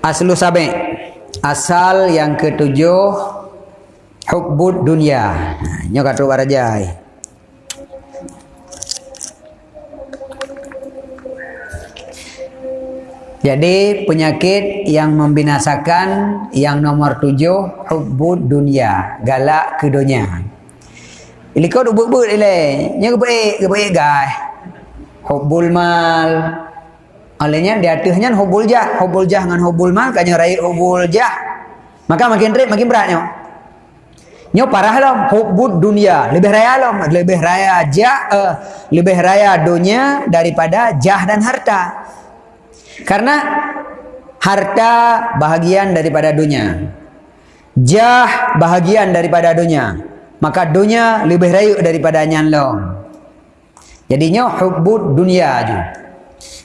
Aslu sabi. Asal yang ketujuh hubbud dunia. Nyo kata warajai. Jadi penyakit yang membinasakan yang nomor tujuh hubbud dunia, galak ke dunia. Ili kau duk but ile, nya ke baik guys. Hubbul mal. Alenya di atasnya hubbul jah, hubbul jah dengan hubbul mal kanya rai hubbul jah. Maka makin rib makin beratnya. Nyo parah lah hubbud dunia, lebih raya lah, lebih raya jah, uh, lebih raya dunia daripada jah dan harta. Karena harta bahagian daripada dunia. Jah bahagian daripada dunia. Maka dunia lebih rayu daripada nyanlong. Jadinya hubbud dunia ju.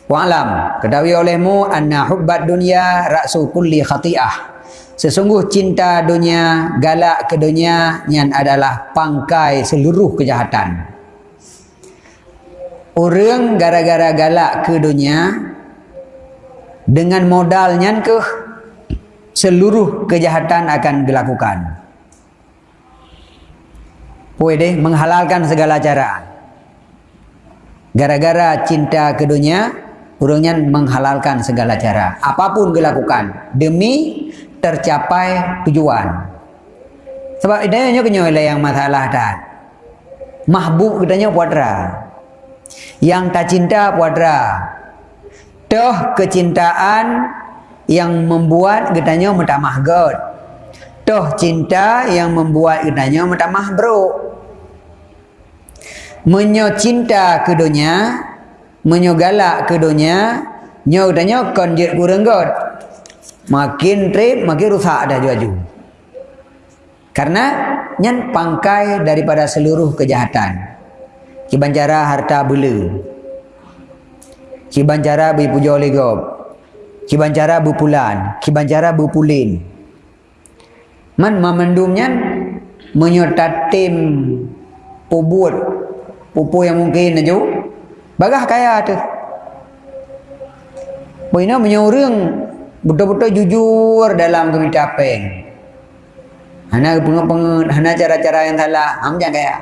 Wa'alam. Ketahui olehmu anna hubbat dunia raksu kulli khati'ah. Sesungguh cinta dunia, galak ke dunia yang adalah pangkai seluruh kejahatan. Orang gara-gara galak ke dunia, dengan modalnya ke seluruh kejahatan akan dilakukan. Boleh menghalalkan segala cara. Gara-gara cinta ke dunia, orangnya menghalalkan segala cara. Apapun dilakukan demi tercapai tujuan. Sebab idenya kenyo yang masalah dah. Mahbub katanya puadra. Yang tak cinta puadra toh kecintaan yang membuat katanya metamah god toh cinta yang membuat katanya metamah bro menyo cinta ke dunia menyo galak ke dunia nyo katanya konjet kurang god makin trip makin rusak dah juaju karena nyan pangkai daripada seluruh kejahatan kibancara harta bela Kibancara berpuja oleh gob. Kibancara berpulan. Kibancara berpulin. Man memendumnya menyertatim pubut. Pupu yang mungkin aja. Bagah kaya tu. Bina menyuruh betul-betul jujur dalam kebijakan. Hana pengen hana cara-cara yang salah. Am jangan kaya.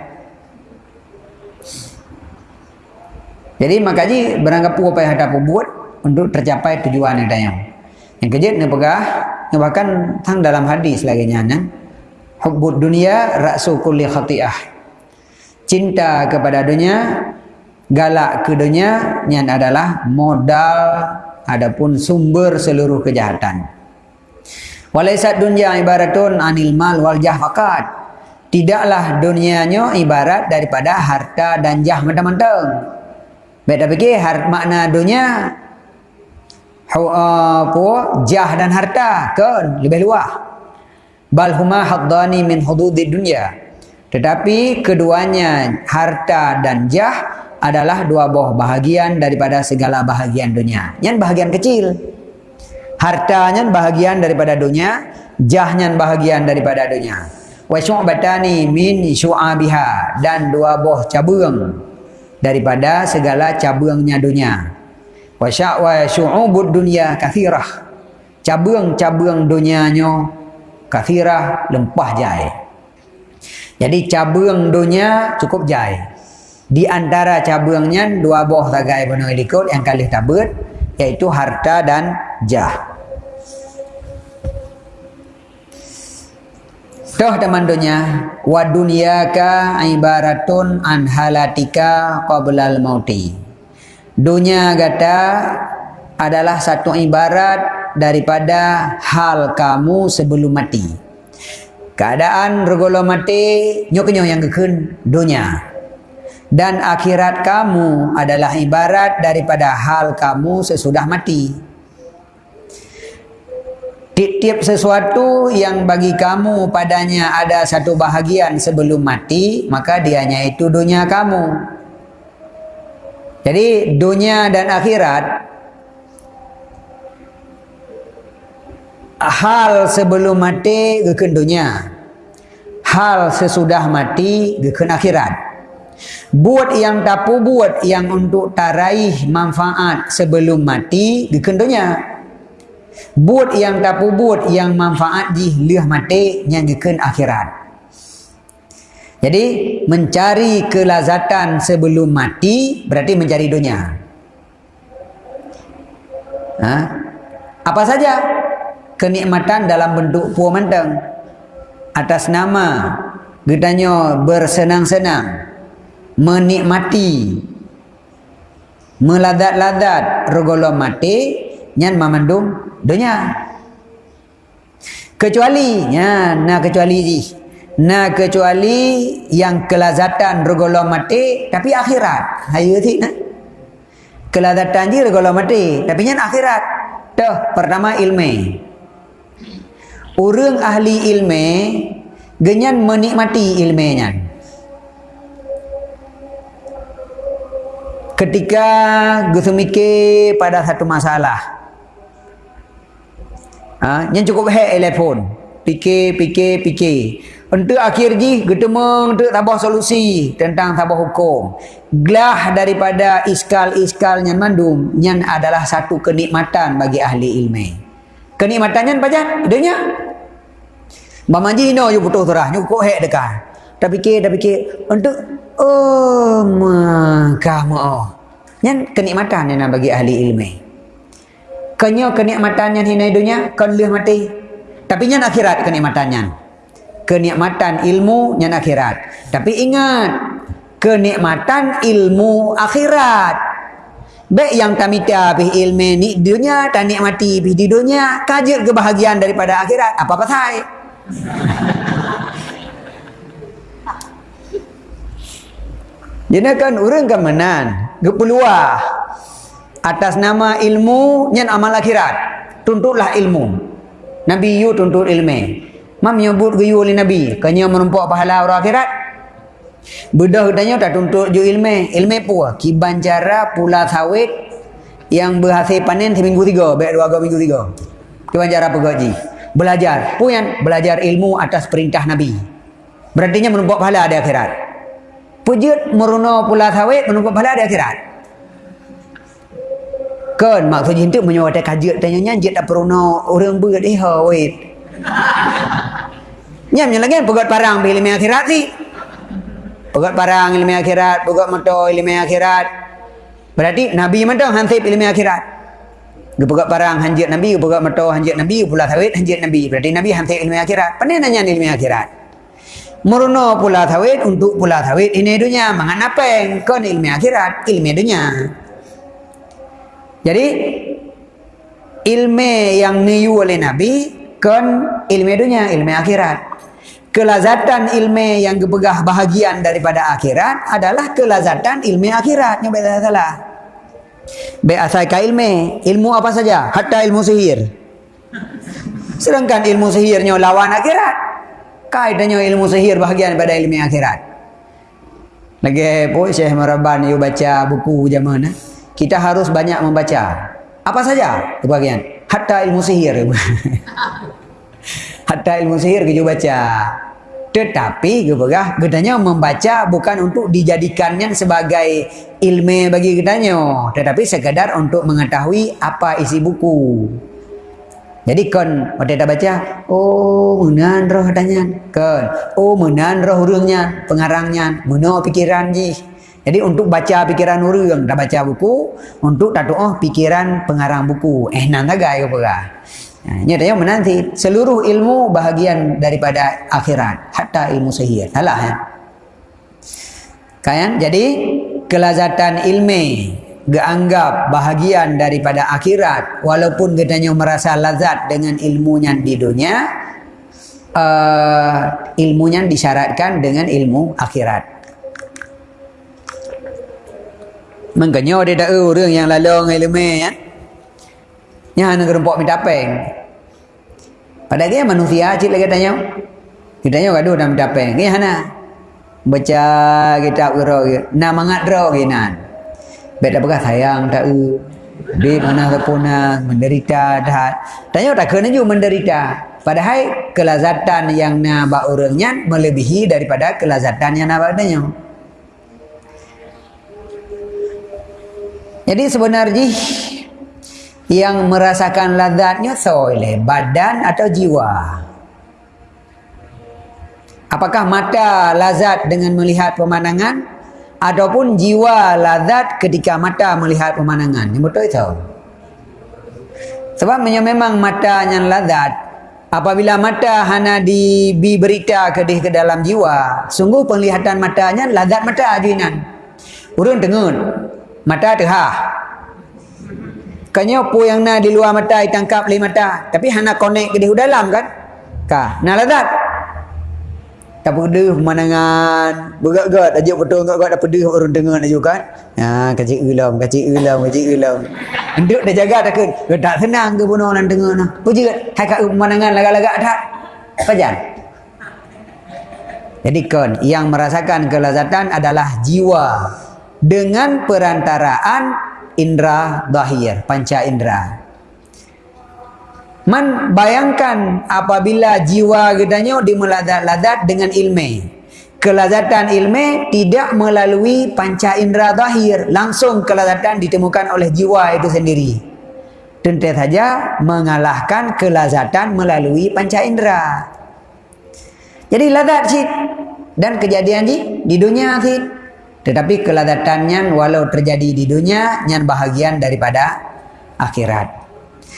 Jadi makanya beranggapu apa yang ada buat untuk tercapai tujuan yang dayang. Yang kejut ni pegah, yang bahkan tang dalam hadis lagi nyana. Hubbud dunia raksu kulli khati'ah. Cinta kepada dunia, galak ke dunia, yang adalah modal adapun sumber seluruh kejahatan. Walaisat dunia ibaratun anil mal wal jah fakat. Tidaklah dunianya ibarat daripada harta dan jah dah fikir har, makna dunia apa jah dan harta ke lebih luas. Bal huma haddani min hududid dunia. Tetapi keduanya harta dan jah adalah dua buah bahagian daripada segala bahagian dunia. Yang bahagian kecil. Hartanya bahagian daripada dunia, jahnya bahagian daripada dunia. Wa syu'batani min syu'abiha dan dua buah cabang daripada segala cabangnya dunia. Wa sya'wa syu'ubud dunia kathirah. Cabang-cabang dunianya kathirah lempah jai. Jadi cabang dunia cukup jai. Di antara cabangnya dua buah tagai penuh ikut yang kali tabut yaitu harta dan jah. Toh teman dunia wa dunyaka ibaratun an halatika qablal mauti. Dunia kata adalah satu ibarat daripada hal kamu sebelum mati. Keadaan regolo mati nyok yang kekun dunia. Dan akhirat kamu adalah ibarat daripada hal kamu sesudah mati. Tiap-tiap sesuatu yang bagi kamu padanya ada satu bahagian sebelum mati, maka dianya itu dunia kamu. Jadi dunia dan akhirat hal sebelum mati geken dunia. Hal sesudah mati geken akhirat. Buat yang tapu buat yang untuk taraih manfaat sebelum mati geken dunia. But yang tapu but yang manfaat ji liah mati yang geken akhirat. Jadi mencari kelazatan sebelum mati berarti mencari dunia. Ha? Apa saja kenikmatan dalam bentuk puas manteng atas nama gedanya bersenang-senang menikmati meladat-ladat regolo mati nyan memandung dunia. Kecuali ya nah kecuali nah kecuali yang kelazatan regolo mati tapi akhirat. Hayu ti nah kelazatan ji regolo mati tapi nyan akhirat. Tuh pertama ilmu orang ahli ilmu genyan menikmati ilmunya ketika Gus mikir pada satu masalah. Ha, yang cukup hek telefon. Fikir, fikir, fikir. Untuk akhir ji, ketemu untuk tabah solusi tentang tabah hukum. Gelah daripada iskal-iskal yang mandum, yang adalah satu kenikmatan bagi ahli ilmu. Kenikmatannya apa jan? Idenya. Mama ji no, you putus terah, you kok hek dekat. Tak fikir, tak fikir. Untuk Oh, kamu. Yang kenikmatan yang bagi ahli ilmu. Kenyo kenikmatan yang hinai dunia, kan leh mati. Tapi yang akhirat kenikmatannya. Kenikmatan ilmu yang akhirat. Tapi ingat, kenikmatan ilmu akhirat. Baik yang tamita bih ilmu ni dunia, tak nikmati di dunia, kajir kebahagiaan daripada akhirat. Apa-apa saya? Jadi kan orang kan menan, gepeluah atas nama ilmu yang amal akhirat. Tuntutlah ilmu. Nabi yu tuntut ilmu. Mam nyebut geyu oleh Nabi, kanya menumpuk pahala orang akhirat. Bedah katanya tak tuntut ju ilmu. Ilmu pun kiban cara pula sawit yang berhasil panen seminggu tiga, baik dua minggu tiga. Kiban cara pegaji. Belajar. Puan belajar ilmu atas perintah Nabi. Berarti menumpuk pahala di akhirat. Pujut meruna pula sawit menunggu pahala di akhirat. Kan maksud itu menyuruh ada kajian tanya nyanjit tak peruna orang berat eh wait. Nyam yang lagi pegat parang bila ilmu akhirat sih. Pegat parang ilmu akhirat, pegat motor ilmu akhirat. Berarti Nabi mana hansip ilmu akhirat. Dia pegat parang hanjit Nabi, pegat motor hanjit Nabi, pula sawit hanjit Nabi. Berarti Nabi hansip ilmu akhirat. Pandai nanya ilmu akhirat. Meruno pula tawid untuk pula tawid ini dunia mangan apa yang kon ilmu akhirat ilmu dunia. Jadi ilmu yang niu oleh Nabi kon ilmu dunia ilmu akhirat. Kelazatan ilmu yang kebegah bahagian daripada akhirat adalah kelazatan ilmu akhirat. Yang beda salah. Be asal ka ilmu, ilmu apa saja, hatta ilmu sihir. Sedangkan ilmu sihirnya lawan akhirat kaitannya ilmu sihir bahagian pada ilmu akhirat. Lagi pun Syekh Maraban you baca buku zaman eh? kita harus banyak membaca. Apa saja bahagian? Hatta ilmu sihir. Hatta ilmu sihir kita baca. Tetapi gebegah gedanya membaca bukan untuk dijadikannya sebagai ilmu bagi gedanya, tetapi sekadar untuk mengetahui apa isi buku. Jadi kon pada dah baca, oh menan roh tanya, kon, oh menan roh urungnya, pengarangnya, meno pikiran ji. Jadi untuk baca pikiran urung, dah baca buku, untuk tak oh pikiran pengarang buku. Eh nan tak gaya apa Ini dia menanti seluruh ilmu bahagian daripada akhirat, hatta ilmu sihir. Salah ya. Kan? Jadi kelazatan ilmu dianggap bahagian daripada akhirat. Walaupun katanya merasa lazat dengan ilmunya di dunia uh, ilmunya disyaratkan dengan ilmu akhirat. Makanya dia tak orang yang lalu ilmu ya. Yang nak kerempok minta peng. Pada dia manusia cik lagi tanya kita tanya gaduh dalam minta peng. Ni hana. Baca kitab kira nak mangat draw kinan Bet apa sayang tak u. Di mana terpuna menderita dah. Tanya tak kena juga menderita. Padahal kelazatan yang nak buat orangnya melebihi daripada kelazatan yang nak buat dia. Jadi sebenarnya yang merasakan lazatnya soile badan atau jiwa apakah mata lazat dengan melihat pemandangan ataupun jiwa lazat ketika mata melihat pemandangan yang betul itu sebab memang mata yang lazat apabila mata hana diberita ke ke dalam jiwa sungguh penglihatan matanya lazat mata ajuinan urun tengun mata tehah Kanya apa yang nak di luar mata ditangkap oleh mata. Tapi hana connect ke di dalam kan? Ka, nak lazat. Tak pedih pemandangan. Berat-berat aja betul enggak dah pedih orang dengar nak juga kan. Ha, kecil ulam, kecil ulam, kecil ulam. Enduk dah jaga tak ke? Tak senang ke bunuh orang dengar nah. Puji kan? Hai kat pemandangan lagak-lagak tak? Pajan. Jadi kon yang merasakan kelazatan adalah jiwa dengan perantaraan indra dahir, panca indra. Man bayangkan apabila jiwa gedanya dimeladat-ladat dengan ilmu. Kelazatan ilmu tidak melalui panca indra dahir. Langsung kelazatan ditemukan oleh jiwa itu sendiri. Tentu saja mengalahkan kelazatan melalui panca indra. Jadi ladat sih. Dan kejadian sih di dunia sih. Tetapi keladatannya walau terjadi di dunia, nyan bahagian daripada akhirat.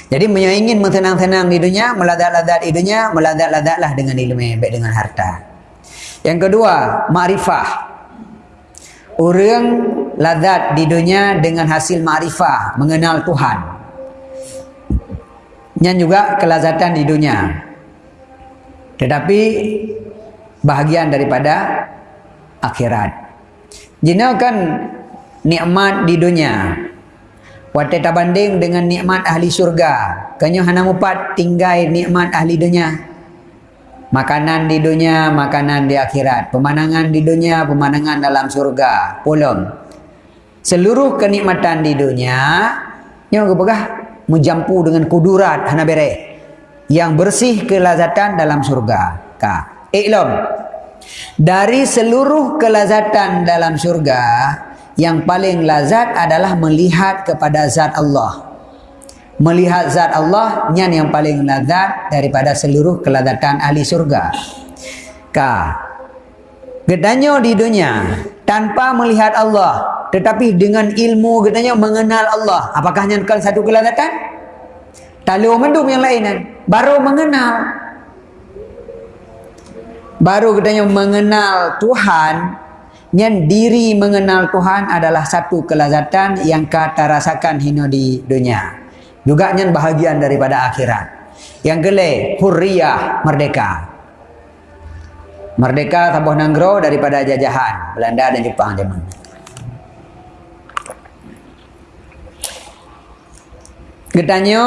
Jadi ingin mentenang-tenang di dunia, meladat-ladat di dunia, meladat-ladatlah dengan ilmu, baik dengan harta. Yang kedua, ma'rifah. Orang ladat di dunia dengan hasil ma'rifah, mengenal Tuhan. Nyan juga kelazatan di dunia. Tetapi bahagian daripada akhirat. Jina kan nikmat di dunia. Wate banding dengan nikmat ahli surga. Kanyo hana mupat tinggai nikmat ahli dunia. Makanan di dunia, makanan di akhirat. Pemandangan di dunia, pemandangan dalam surga. Pulung. Seluruh kenikmatan di dunia, nyo kepegah menjampu dengan kudurat hana bere. Yang bersih kelazatan dalam surga. Ka. Iklom. Dari seluruh kelazatan dalam surga, yang paling lazat adalah melihat kepada zat Allah. Melihat zat Allah nyan yang paling lazat daripada seluruh kelazatan ahli surga. Ka. Gedanya di dunia tanpa melihat Allah, tetapi dengan ilmu gedanya mengenal Allah. Apakah nyan satu kelazatan? Talu mendum yang lain baru mengenal baru katanya mengenal Tuhan yang diri mengenal Tuhan adalah satu kelazatan yang kata rasakan hino di dunia. Juga yang bahagian daripada akhirat. Yang gele hurriyah merdeka. Merdeka tabuh nanggro daripada jajahan Belanda dan Jepang zaman. Katanya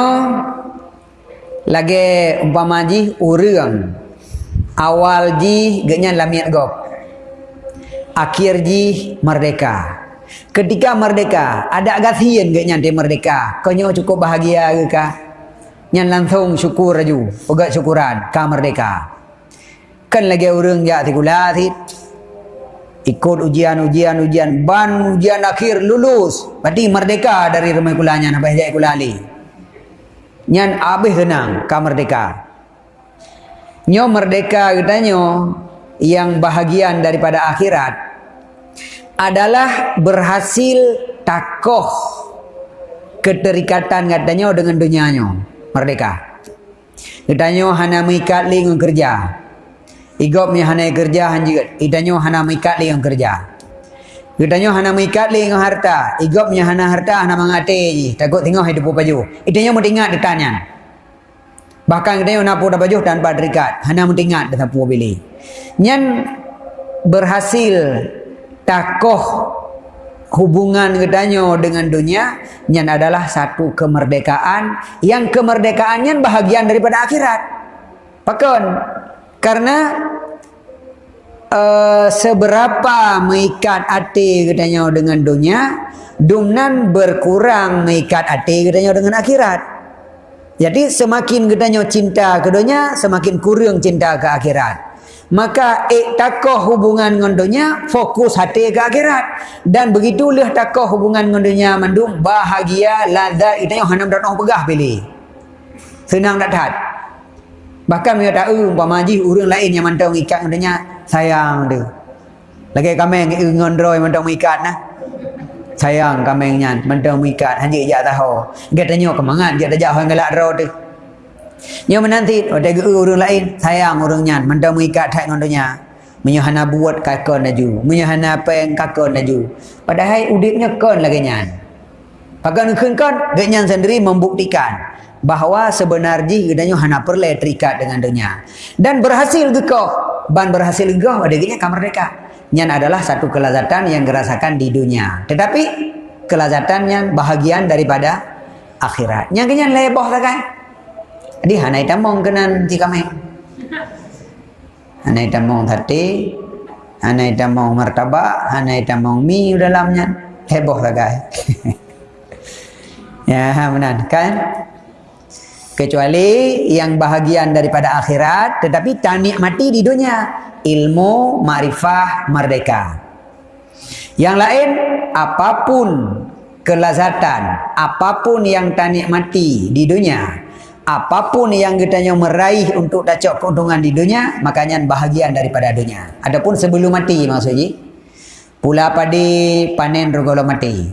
lagi umpama ji urang. Awal ji genya lamiat gop akhir ji merdeka. Ketika merdeka ada gasian genya dia merdeka? Konyo cukup bahagia ke ka nyan langsung syukur raju pegat syukuran ka merdeka. Kan lagi orang ya tikula ti ikut ujian ujian ujian ban ujian akhir lulus. Berarti merdeka dari rumah kulanya sampai jadi kulali nyan habis tenang ka merdeka. Nyo merdeka katanya yang bahagian daripada akhirat adalah berhasil takoh keterikatan katanya dengan dunianya. Merdeka. Katanya hana mengikat ling kerja. Igop mi hana kerja hanjut katanya hana mengikat ling kerja. Katanya hana mengikat ling harta. Igop mi hana harta hana mangate takut tengok hidup baju. Itanya mau ingat ditanya Bahkan kita yang napu dah baju tanpa terikat. Hanya mentingat dan napu pilih. Yang berhasil takoh hubungan katanya dengan dunia yang adalah satu kemerdekaan yang kemerdekaannya bahagian daripada akhirat. Pakon. Karena uh, seberapa mengikat hati katanya dengan dunia, dumnan berkurang mengikat hati katanya dengan akhirat. Jadi semakin gedanya cinta ke dunia, semakin kurang cinta ke akhirat. Maka ik hubungan dengan dunia fokus hati ke akhirat. Dan begitulah takoh hubungan dengan dunia mandum bahagia lazat itu yang hanam dak noh pegah pilih. Senang tak tahan? Bahkan dia tahu umpama haji orang lain yang mantau ikat dengan dunia sayang dia. Lagi kami dengan droi mantau ikat nah. Sayang kami nyan mantau ikat haji jak tahu. Dia tanya kemangan dia tak jauh ngelak droi tu Nya menanti ada ke orang lain sayang orangnya mendam mengikat hak dengan dunia. Menyahana buat kakon naju, menyahana apa yang kakon naju. Padahal udipnya kon lagi nyan. Pakai nukun kon, genyan sendiri membuktikan bahawa sebenarnya gedanya hana perlu terikat dengan dunia. Dan berhasil gekoh, ban berhasil gekoh ada gini kamerdeka. Nyan adalah satu kelazatan yang dirasakan di dunia. Tetapi kelazatan yang bahagian daripada akhirat. Yang kenyan leboh tak kan? Jadi hanai tamong kenan ti kami. Hanai tamong hati, hanai tamong martabak, hanai tamong mi dalamnya. Heboh guys. ya, benar kan? Kecuali yang bahagian daripada akhirat tetapi tak nikmati di dunia ilmu, ma'rifah, merdeka. Yang lain apapun kelazatan, apapun yang tak nikmati di dunia, apapun yang kita meraih untuk dapat keuntungan di dunia makanya bahagian daripada dunia. Adapun sebelum mati maksudnya pula padi panen regolo mati.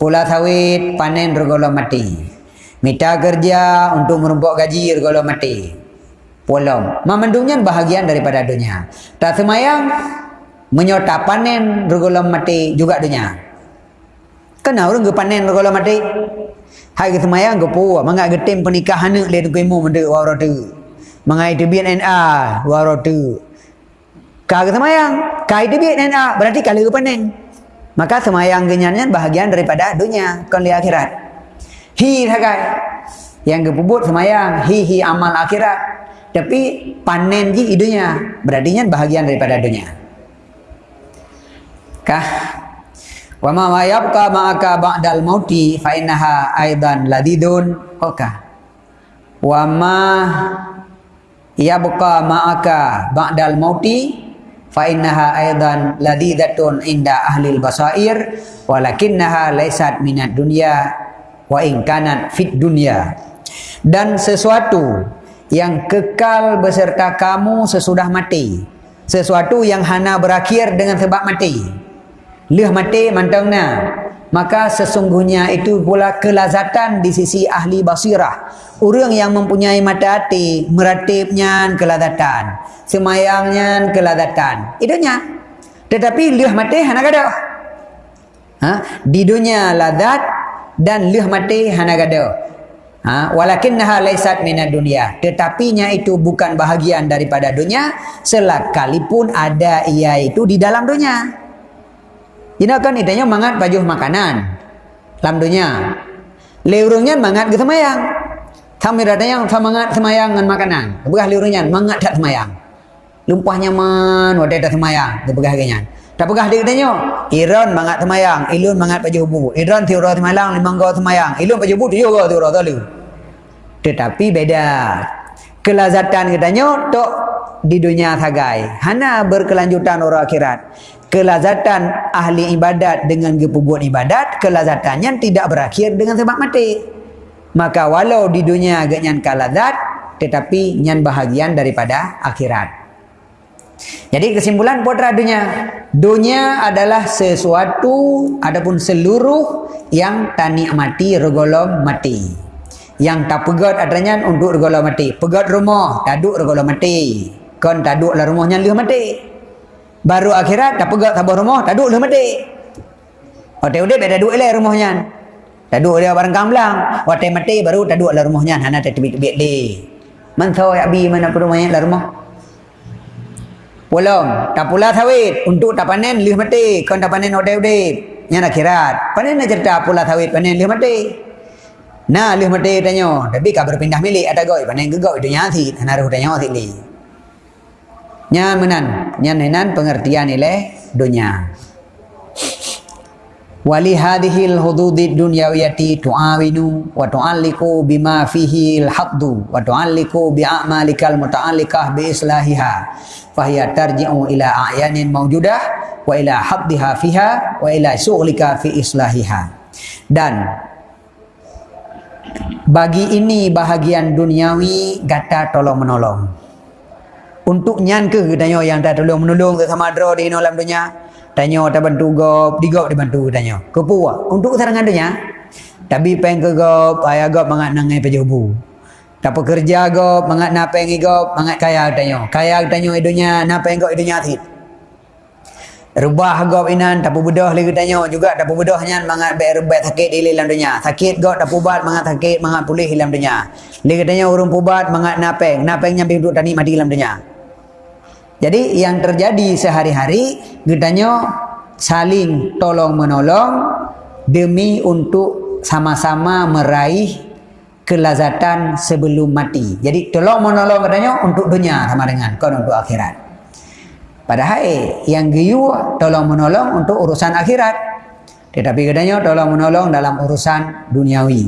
Pula sawit panen regolo mati. Minta kerja untuk merumpuk gaji regolo mati. Polom memandungnya bahagian daripada dunia. Tak semayang menyota panen regolo mati juga dunia. Kenapa orang panen regolo mati Hai ke semayang ke puwa Mangak getim pernikahan ni Lihat ke imu Menda wara tu Mangai tu biar NA Wara tu Kau ke semayang? Kau itu biar NA Berarti kali ke Maka semayang kenyanya Bahagian daripada dunia Kau lihat akhirat. Hi sakai Yang ke pubut semayang Hi hi amal akhirat. Tapi panen je dunia Berarti bahagian daripada dunia. Kah Wa ma yabqa ma'aka ba'dal mauti fa innaha aidan ladidun oka. Wa ma yabqa ma'aka ba'dal mauti fa innaha aidan ladidatun inda ahli basair walakinnaha laysat minad dunya wa in kanat fit dunya. Dan sesuatu yang kekal beserta kamu sesudah mati. Sesuatu yang hana berakhir dengan sebab mati. Lih mati mantangnya. Maka sesungguhnya itu pula kelazatan di sisi ahli basirah. Orang yang mempunyai mata hati, meratibnya kelazatan. Semayangnya kelazatan. Itunya. Tetapi lih mati hana gada. Ha? Di dunia lazat dan lih mati hana gada. Ha? Walakinnaha laisat minad dunia. Tetapinya itu bukan bahagian daripada dunia. Selakalipun ada ia itu di dalam dunia. Jadi kan itanya mangat baju makanan. Dalam dunia. Leurungnya mangat ke semayang. Kami datanya semangat semayang dengan makanan. Kebegah leurungnya mangat tak semayang. Lumpah nyaman wadah tak semayang. Kebegah ganya. Tak pegah dia katanya. Iran mangat semayang. Ilun mangat baju bu. Iran tiura semayang. Lima gau semayang. Ilun baju bu tiura gau tiura talu. Tetapi beda. Kelazatan katanya. Tok di dunia sagai. Hana berkelanjutan orang akhirat kelazatan ahli ibadat dengan kepubuan ibadat kelazatannya tidak berakhir dengan sebab mati. Maka walau di dunia agak nyan kalazat tetapi nyan bahagian daripada akhirat. Jadi kesimpulan putra dunia dunia adalah sesuatu adapun seluruh yang tak nikmati regolom mati. Yang tak pegat adanya untuk regolom mati. Pegat rumah taduk regolom mati. Kan taduk lah rumahnya lihat mati baru akhirat tak pegak tabah rumah tak duduk dah mati waktu udah beda duduk lah rumahnya tak duduk dia barang kamblang waktu mati baru tak duduk lah rumahnya hana tak tebik-tebik di mantau ya bi mana pun rumahnya lah rumah Pulang, tak pula sawit untuk tak panen lih mati. Kau tak panen odeh odeh. Yang akhirat. Panen nak cerita pula sawit panen lih mati. Nah lih mati tanya. Tapi kau berpindah milik ada goi panen gegau itu nyati. Naruh tanya sini. Nya menan, nya nenan pengertian ile dunia. wali hadhil hududid dunyawiyati tu'awinu wa tu'alliku bima fihi al-haddu wa tu'alliku bi'amalikal muta'allikah bi islahiha. Fahiya tarji'u ila a'yanin mawjudah wa ila haddiha fiha wa ila su'lika fi islahiha. Dan bagi ini bahagian duniawi gata tolong menolong untuk nyan ke katanya yang dah tolong menolong sama dro di dalam dunia Tanya tak bantu gop, di gop dibantu tanya. Kepu Untuk serangan dunia. Tapi peng ke gop, ayah gop mangat nangai pejubu. Tak pekerja gop, mangat napeng gop, mangat kaya tanya. Kaya tanya idunya, napeng gop idunya atit. Rubah gop inan, tak bedah lagi tanya. Juga tak bedahnya mangat ber ber sakit di dalam dunia. Sakit gop tak pubat, mangat sakit, mangat pulih dalam dunia. Lagi tanya urung pubat, mangat napeng. Napeng nyampe duduk tani mati dalam dunia. Jadi yang terjadi sehari-hari gedanya saling tolong menolong demi untuk sama-sama meraih kelazatan sebelum mati. Jadi tolong menolong katanya untuk dunia sama dengan kau untuk akhirat. Padahal yang giyu tolong menolong untuk urusan akhirat. Tetapi katanya tolong menolong dalam urusan duniawi.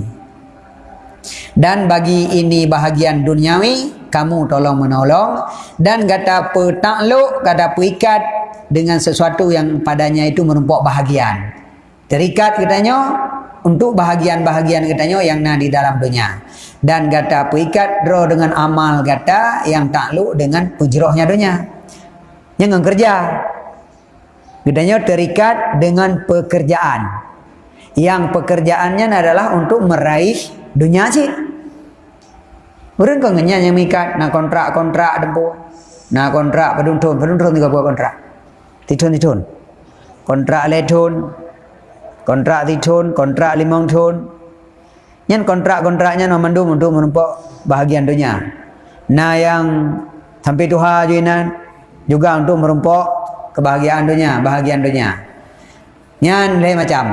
Dan bagi ini bahagian duniawi, kamu tolong menolong. Dan kata petakluk, kata perikat dengan sesuatu yang padanya itu merumpuk bahagian. Terikat katanya untuk bahagian-bahagian katanya yang ada di dalam dunia. Dan kata perikat draw dengan amal kata yang takluk dengan pujrohnya dunia. Yang kerja. Katanya terikat dengan pekerjaan. Yang pekerjaannya adalah untuk meraih dunia sih. Orang kau ngenya yang mikat nak kontrak kontrak dempu, nak kontrak peduntun peduntun juga buat kontrak. Titun titun, kontrak letun, kontrak titun, kontrak limang tun. Yang kontrak kontraknya nak mandu untuk menumpuk bahagian dunia. Nah yang sampai tuha jinan juga untuk merumpuk kebahagiaan dunia, bahagian dunia. Nyan lain macam.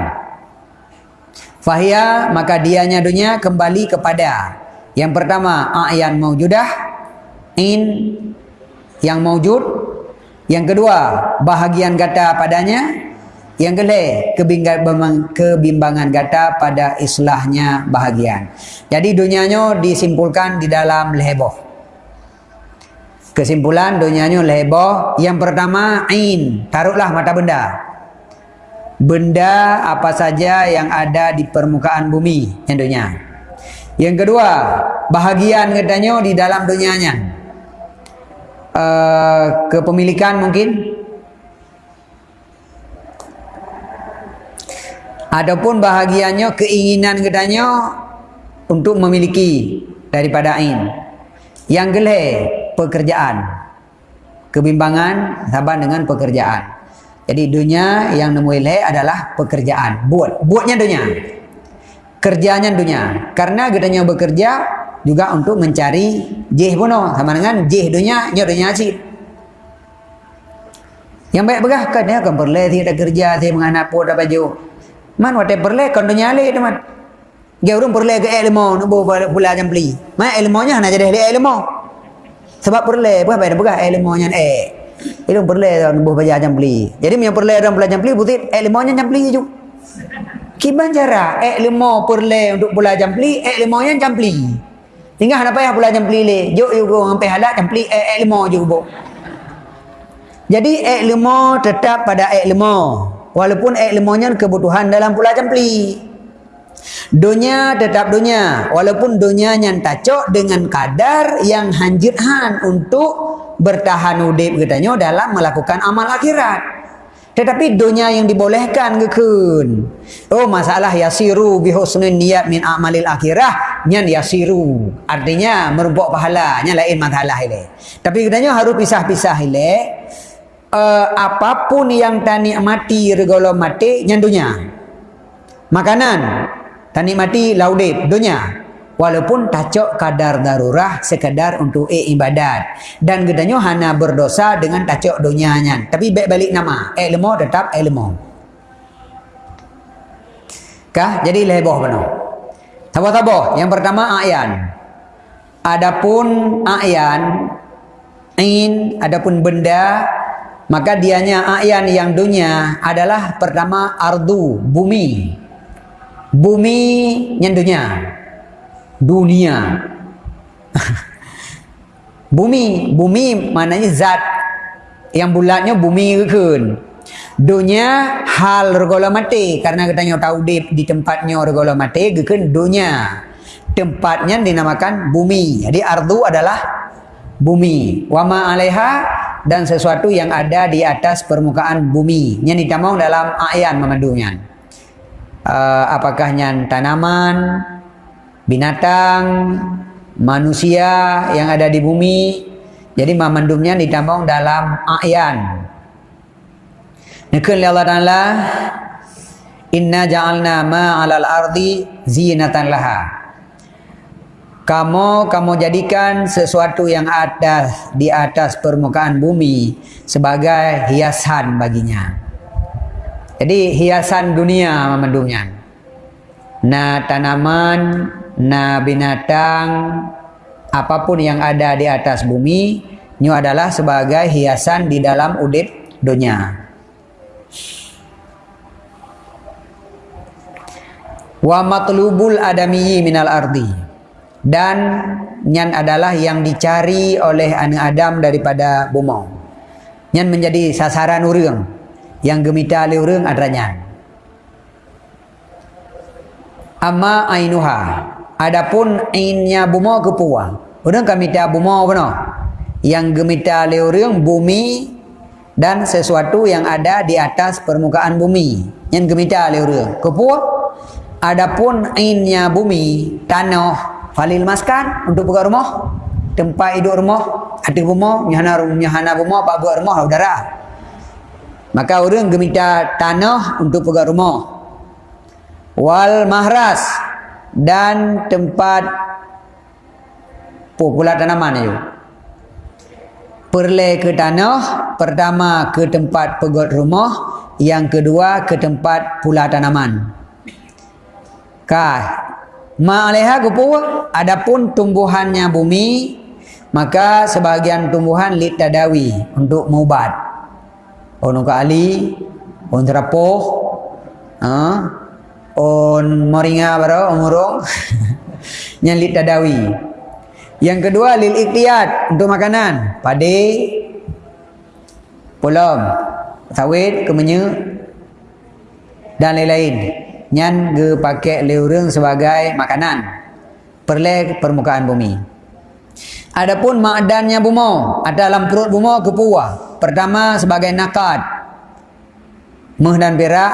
Fahia maka dianya dunia kembali kepada yang pertama a'yan maujudah in yang maujud. Yang kedua bahagian kata padanya. Yang kedua kebimbangan kata pada islahnya bahagian. Jadi dunianya disimpulkan di dalam leheboh. Kesimpulan dunianya leheboh. Yang pertama in taruhlah mata benda. Benda apa saja yang ada di permukaan bumi yang dunia. Yang kedua, bahagian katanya di dalam dunianya. Uh, kepemilikan mungkin. Adapun bahagiannya keinginan katanya untuk memiliki daripada ain. Yang gelhe pekerjaan. Kebimbangan sabar dengan pekerjaan. Jadi dunia yang nemu adalah pekerjaan. Buat. Buatnya dunia kerjanya dunia. Karena gedanya bekerja juga untuk mencari jih puno sama dengan jih dunia, nyo dunia sih. Yang baik begah ya kan perle tidak kerja saya menganap pun dapat baju. Man wate perle kan dunia le teman. Dia urung perle ke ilmu nak pula jam beli. Ma ilmunya hanya jadi ilmu. Sebab perle bukan baik begah ilmunya eh. Ilmu perle dan buah baca jam beli. Jadi yang perle dan belajar jam beli butit ilmunya jam beli juga. Kiban cara ek lima perle untuk pula jampli, ek lima yang jampli. Tinggal apa yang pula jampli le? Jok go sampai halak jampli ek, ek lima juga. Jadi ek lima tetap pada ek lima. Walaupun ek limanya kebutuhan dalam pula jampli. Dunia tetap dunia. Walaupun dunia yang tacok dengan kadar yang hanjithan untuk bertahan udip katanya dalam melakukan amal akhirat. Tetapi dunia yang dibolehkan ke kun. Oh masalah yasiru bihusnun niat min amalil akhirah. Nyan yasiru. Artinya merumpuk pahala. Nyan lain masalah ini. Tapi katanya harus pisah-pisah ini. Uh, apapun yang tani mati regolo mati nyan dunia. Makanan. Tani mati laudip dunia walaupun tacok kadar darurah sekedar untuk e ibadat. Dan gedanya hana berdosa dengan tacok dunianya tapi baik balik nama. Ilmu tetap ilmu kah? Jadi leboh penuh tabu-tabu yang pertama ayan. Adapun ayan in adapun benda maka dianya ayan yang dunia adalah pertama ardu bumi. Bumi yang dunia dunia bumi bumi maknanya zat yang bulatnya bumi ke dunia hal regola mati karena kita tahu di, di tempatnya regola mati ke dunia tempatnya dinamakan bumi. Jadi ardu adalah bumi. Wama alaiha dan sesuatu yang ada di atas permukaan bumi. Yang ditamong dalam ayat memandunya. Uh, apakah yang tanaman, binatang, manusia yang ada di bumi. Jadi memandumnya ditamong dalam ayat. Nekun Allah Ta'ala Inna ja'alna ma'alal ardi zinatan laha kamu kamu jadikan sesuatu yang ada di atas permukaan bumi sebagai hiasan baginya. Jadi hiasan dunia memandungnya. Na tanaman, na binatang, apa pun yang ada di atas bumi, itu adalah sebagai hiasan di dalam udit dunia. Wa matlubul adamiyyi minal ardi dan nyan adalah yang dicari oleh anak Adam daripada bumi. Nyan menjadi sasaran urang yang gemita oleh urang adanya. Amma ainuha. Adapun ainnya bumi kepua. Urang kami ta bumi benar. Yang gemita oleh urang bumi dan sesuatu yang ada di atas permukaan bumi. Yang gemita oleh urang kepua. Adapun ainnya bumi tanah Falil maskan untuk buka rumah. Tempat hidup rumah. Hati rumah. Nyahana, nyahana rumah. Pak buat rumah. Udara. Maka orang gemita tanah untuk buka rumah. Wal mahras. Dan tempat pula tanaman itu. Perle ke tanah. Pertama ke tempat pegot rumah. Yang kedua ke tempat pula tanaman. Kah Ma'aleha kupur adapun tumbuhannya bumi maka sebahagian tumbuhan lit tadawi untuk mubat. On ka ali, on ha? On moringa baro umurong. Yang lit tadawi. Yang kedua lil iktiyat untuk makanan, padi, pulam, sawit, kemenye dan lain-lain. Nyan ge pakai leurung sebagai makanan. Perle permukaan bumi. Adapun ma'dannya bumi ada dalam perut bumi kepuah pertama sebagai nakat. Meh dan perak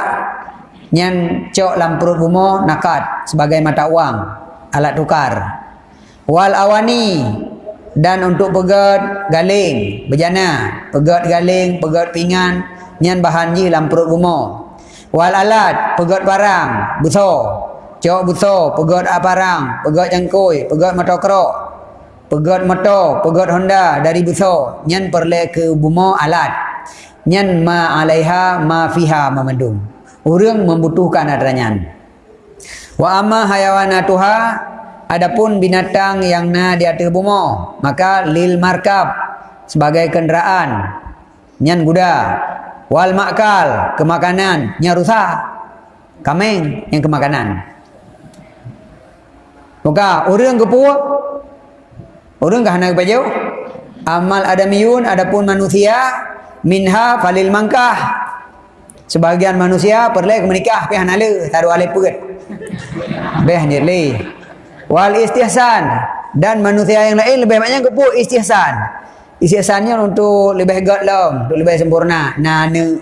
nyan cok dalam perut bumi nakat sebagai mata uang alat tukar. Wal awani dan untuk pegat galing bejana. Pegat galing pegat pinggan nyan bahan ji dalam perut bumi wal alat pegot barang besar cok besar pegot barang pegot jangkui pegot motor pegot motor pegot honda dari besar nyan perle ke buma alat. Nyan ma alaiha ma fiha memandung orang membutuhkan adanya wa amma hayawanatuha adapun binatang yang na di atas buma maka lil markab sebagai kenderaan nyan kuda wal makal kemakanan nya rusak. Kameng yang kemakanan. Maka orang kepu orang kah nak baju amal adamiyun adapun manusia minha falil mangkah sebagian manusia perlu menikah? Pi hanale taru ale puget beh nirli wal istihsan dan manusia yang lain lebih banyak kepu istihsan isi asalnya untuk lebih hebat lah untuk lebih sempurna. Na ne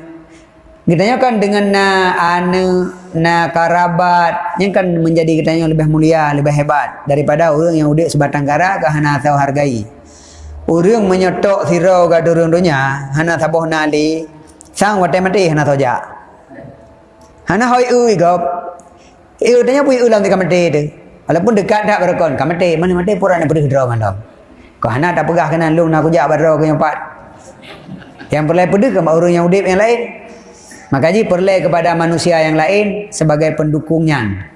kitanya kan dengan na ane na karabat. Yang kan menjadi kitanya lebih mulia lebih hebat. Daripada orang yang udah sebatang kara ke hana tahu hargai. Orang menyetok sirau ke dunia hana tabuh nali sang watai mati hana tahu ja hana hoi ui gop iu tanya pui ulang di kamati tu walaupun dekat tak berakon kamati mana mati pura nak pergi ke dalam kau anak tak pegah kena lu nak kujak orang yang empat. Yang perlu pada ke orang yang udip yang lain. Maka ji perlu kepada manusia yang lain sebagai pendukungnya.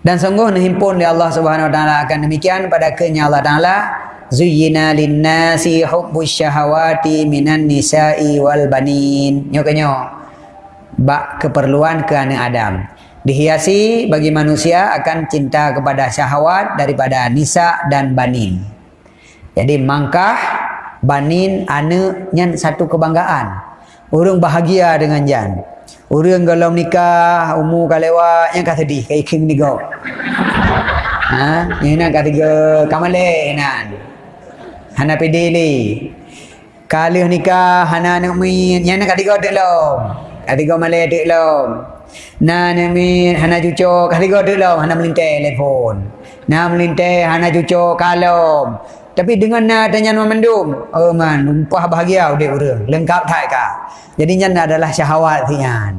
Dan sungguh himpun di Allah Subhanahu Wa Taala akan demikian pada kenya Allah zuyyina lin-nasi hubbus syahawati minan nisa'i wal banin. Nyokanyo bak keperluan ke anak Adam. Dihiasi bagi manusia akan cinta kepada syahwat daripada nisa dan banin. Jadi mangkah banin anak nyan satu kebanggaan. Orang bahagia dengan jan orang kalau nikah umur kalewa yang kata di king ni go ha? Yang nak kata ke kamale nan hana pedili kalau nikah hana nak min yang nak katiga dek lom. Katiga malai dek lom. Na min hana cucuk. Katiga dek lom hana melintai telefon. Na melintai hana cucuk kalom tapi dengan na tanya nama mendum oh man umpah bahagia udah urang lengkap tak ka jadi nyan adalah syahwat tian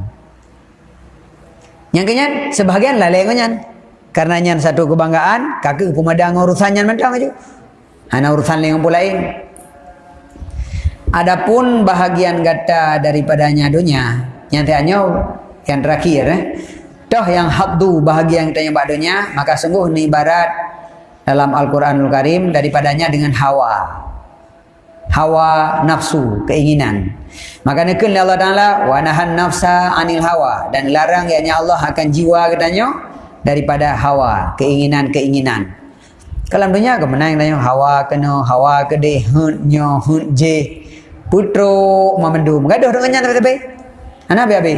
yang kenyan sebahagian lalai nyan. Karena nyan satu kebanggaan kakek pemadang urusan nyan mentang aja Hanya urusan yang lain. Adapun bahagian gata daripadanya dunia, nyatanya yang terakhir eh. Toh yang habdu bahagian yang dunia, maka sungguh ini ibarat dalam Al-Quranul Karim daripadanya dengan hawa. Hawa nafsu, keinginan. Maka nekun Allah Ta'ala wa nahan nafsa anil hawa dan larang ya Allah akan jiwa katanya daripada hawa, keinginan-keinginan. Kalau dunia ke menang tanya hawa kena hawa ke de hun nyo hun je. Putro mamandum gaduh dengan nyata tapi. Ana be abi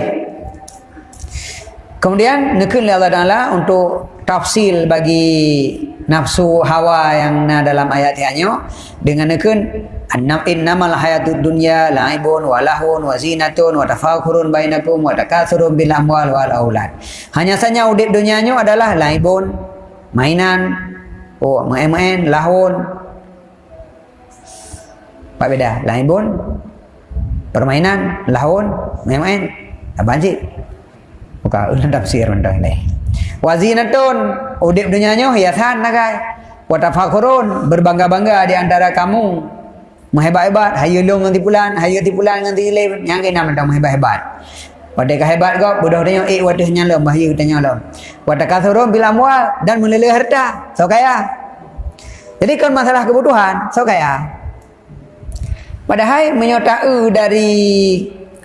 kemudian nekun Allah Taala untuk tafsil bagi nafsu hawa yang na dalam ayat yang dengan nekun annam innamal hayatud dunya laibun wa lahun wa zinatun wa tafakurun bainakum wa takathurun bil amwal wal aulad. Hanya saja udip dunianya adalah laibun mainan Oh, main-main, lahun. Pak beda. Lain pun. Permainan, lahun, main-main. Apa cik? Buka ulang tafsir benda ini. Wazinatun. Udip dunianya hiasan lah guys. Watafakurun. Berbangga-bangga di antara kamu. Menghebat-hebat. Hayulung nanti pulan. Hayu tipulan nanti lain. Yang kena mentang menghebat-hebat. Pada kehebat kau, budak tanya, eh wadah nyala, bahaya tanya lah. Wadah kasurun bila mual dan melele harta, so kaya. Jadi kan masalah kebutuhan, so kaya. Padahal menyotai dari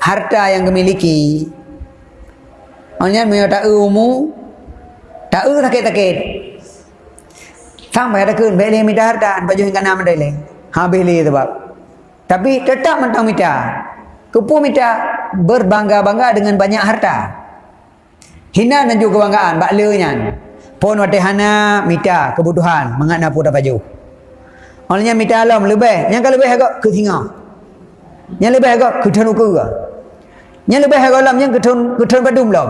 harta yang dimiliki, hanya menyotai umum, tak u sakit-sakit. Sampai ada kun, beli minta harta, baju yang kena mendele. Ha beli tu bab. Tapi tetap mentang minta. Kupu minta berbangga-bangga dengan banyak harta. Hina dan juga kebanggaan. Baklanya. Pun waktu hana minta kebutuhan. Mengat pun dah baju. Olehnya minta alam lebih. Yang kalau lebih agak ke singa. Yang lebih agak ke tanu ke. Yang lebih agak alam yang ke tanu ke tanu padum lah.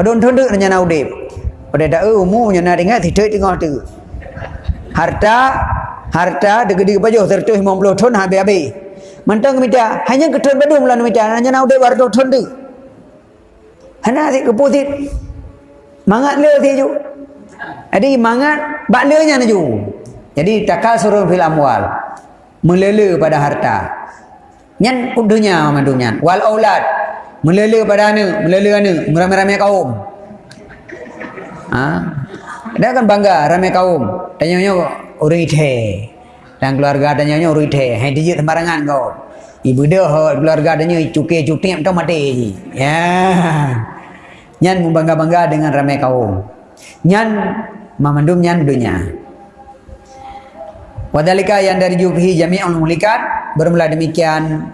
Padum tanu tu nak udip. Pada tak eh umumnya nak dengar tidak tengah tu. Harta harta dekat-dekat baju 150 ton habis-habis. Mentang minta hanya ketuan badung lah minta hanya nak udah wardo tondu. Hanya si keputit mangat le si ju. Jadi mangat bak le nya ju. Jadi takal suruh fil amwal. Melele pada harta. Nyan udunya mandunya. Wal aulad. Melele pada ane, melele ane, ramai-ramai kaum. Ha? Dia kan bangga ramai kaum. Tanya-tanya orang itu dan keluarga adanya nya urut he hai dia sembarangan kau. Ibu dia hot keluarga adanya cuke cuti tak mati ya. Nyan membangga bangga dengan ramai kaum. Nyan memandum nyan dunia. Wadalika yang dari jubhi jami'ul mulikat bermula demikian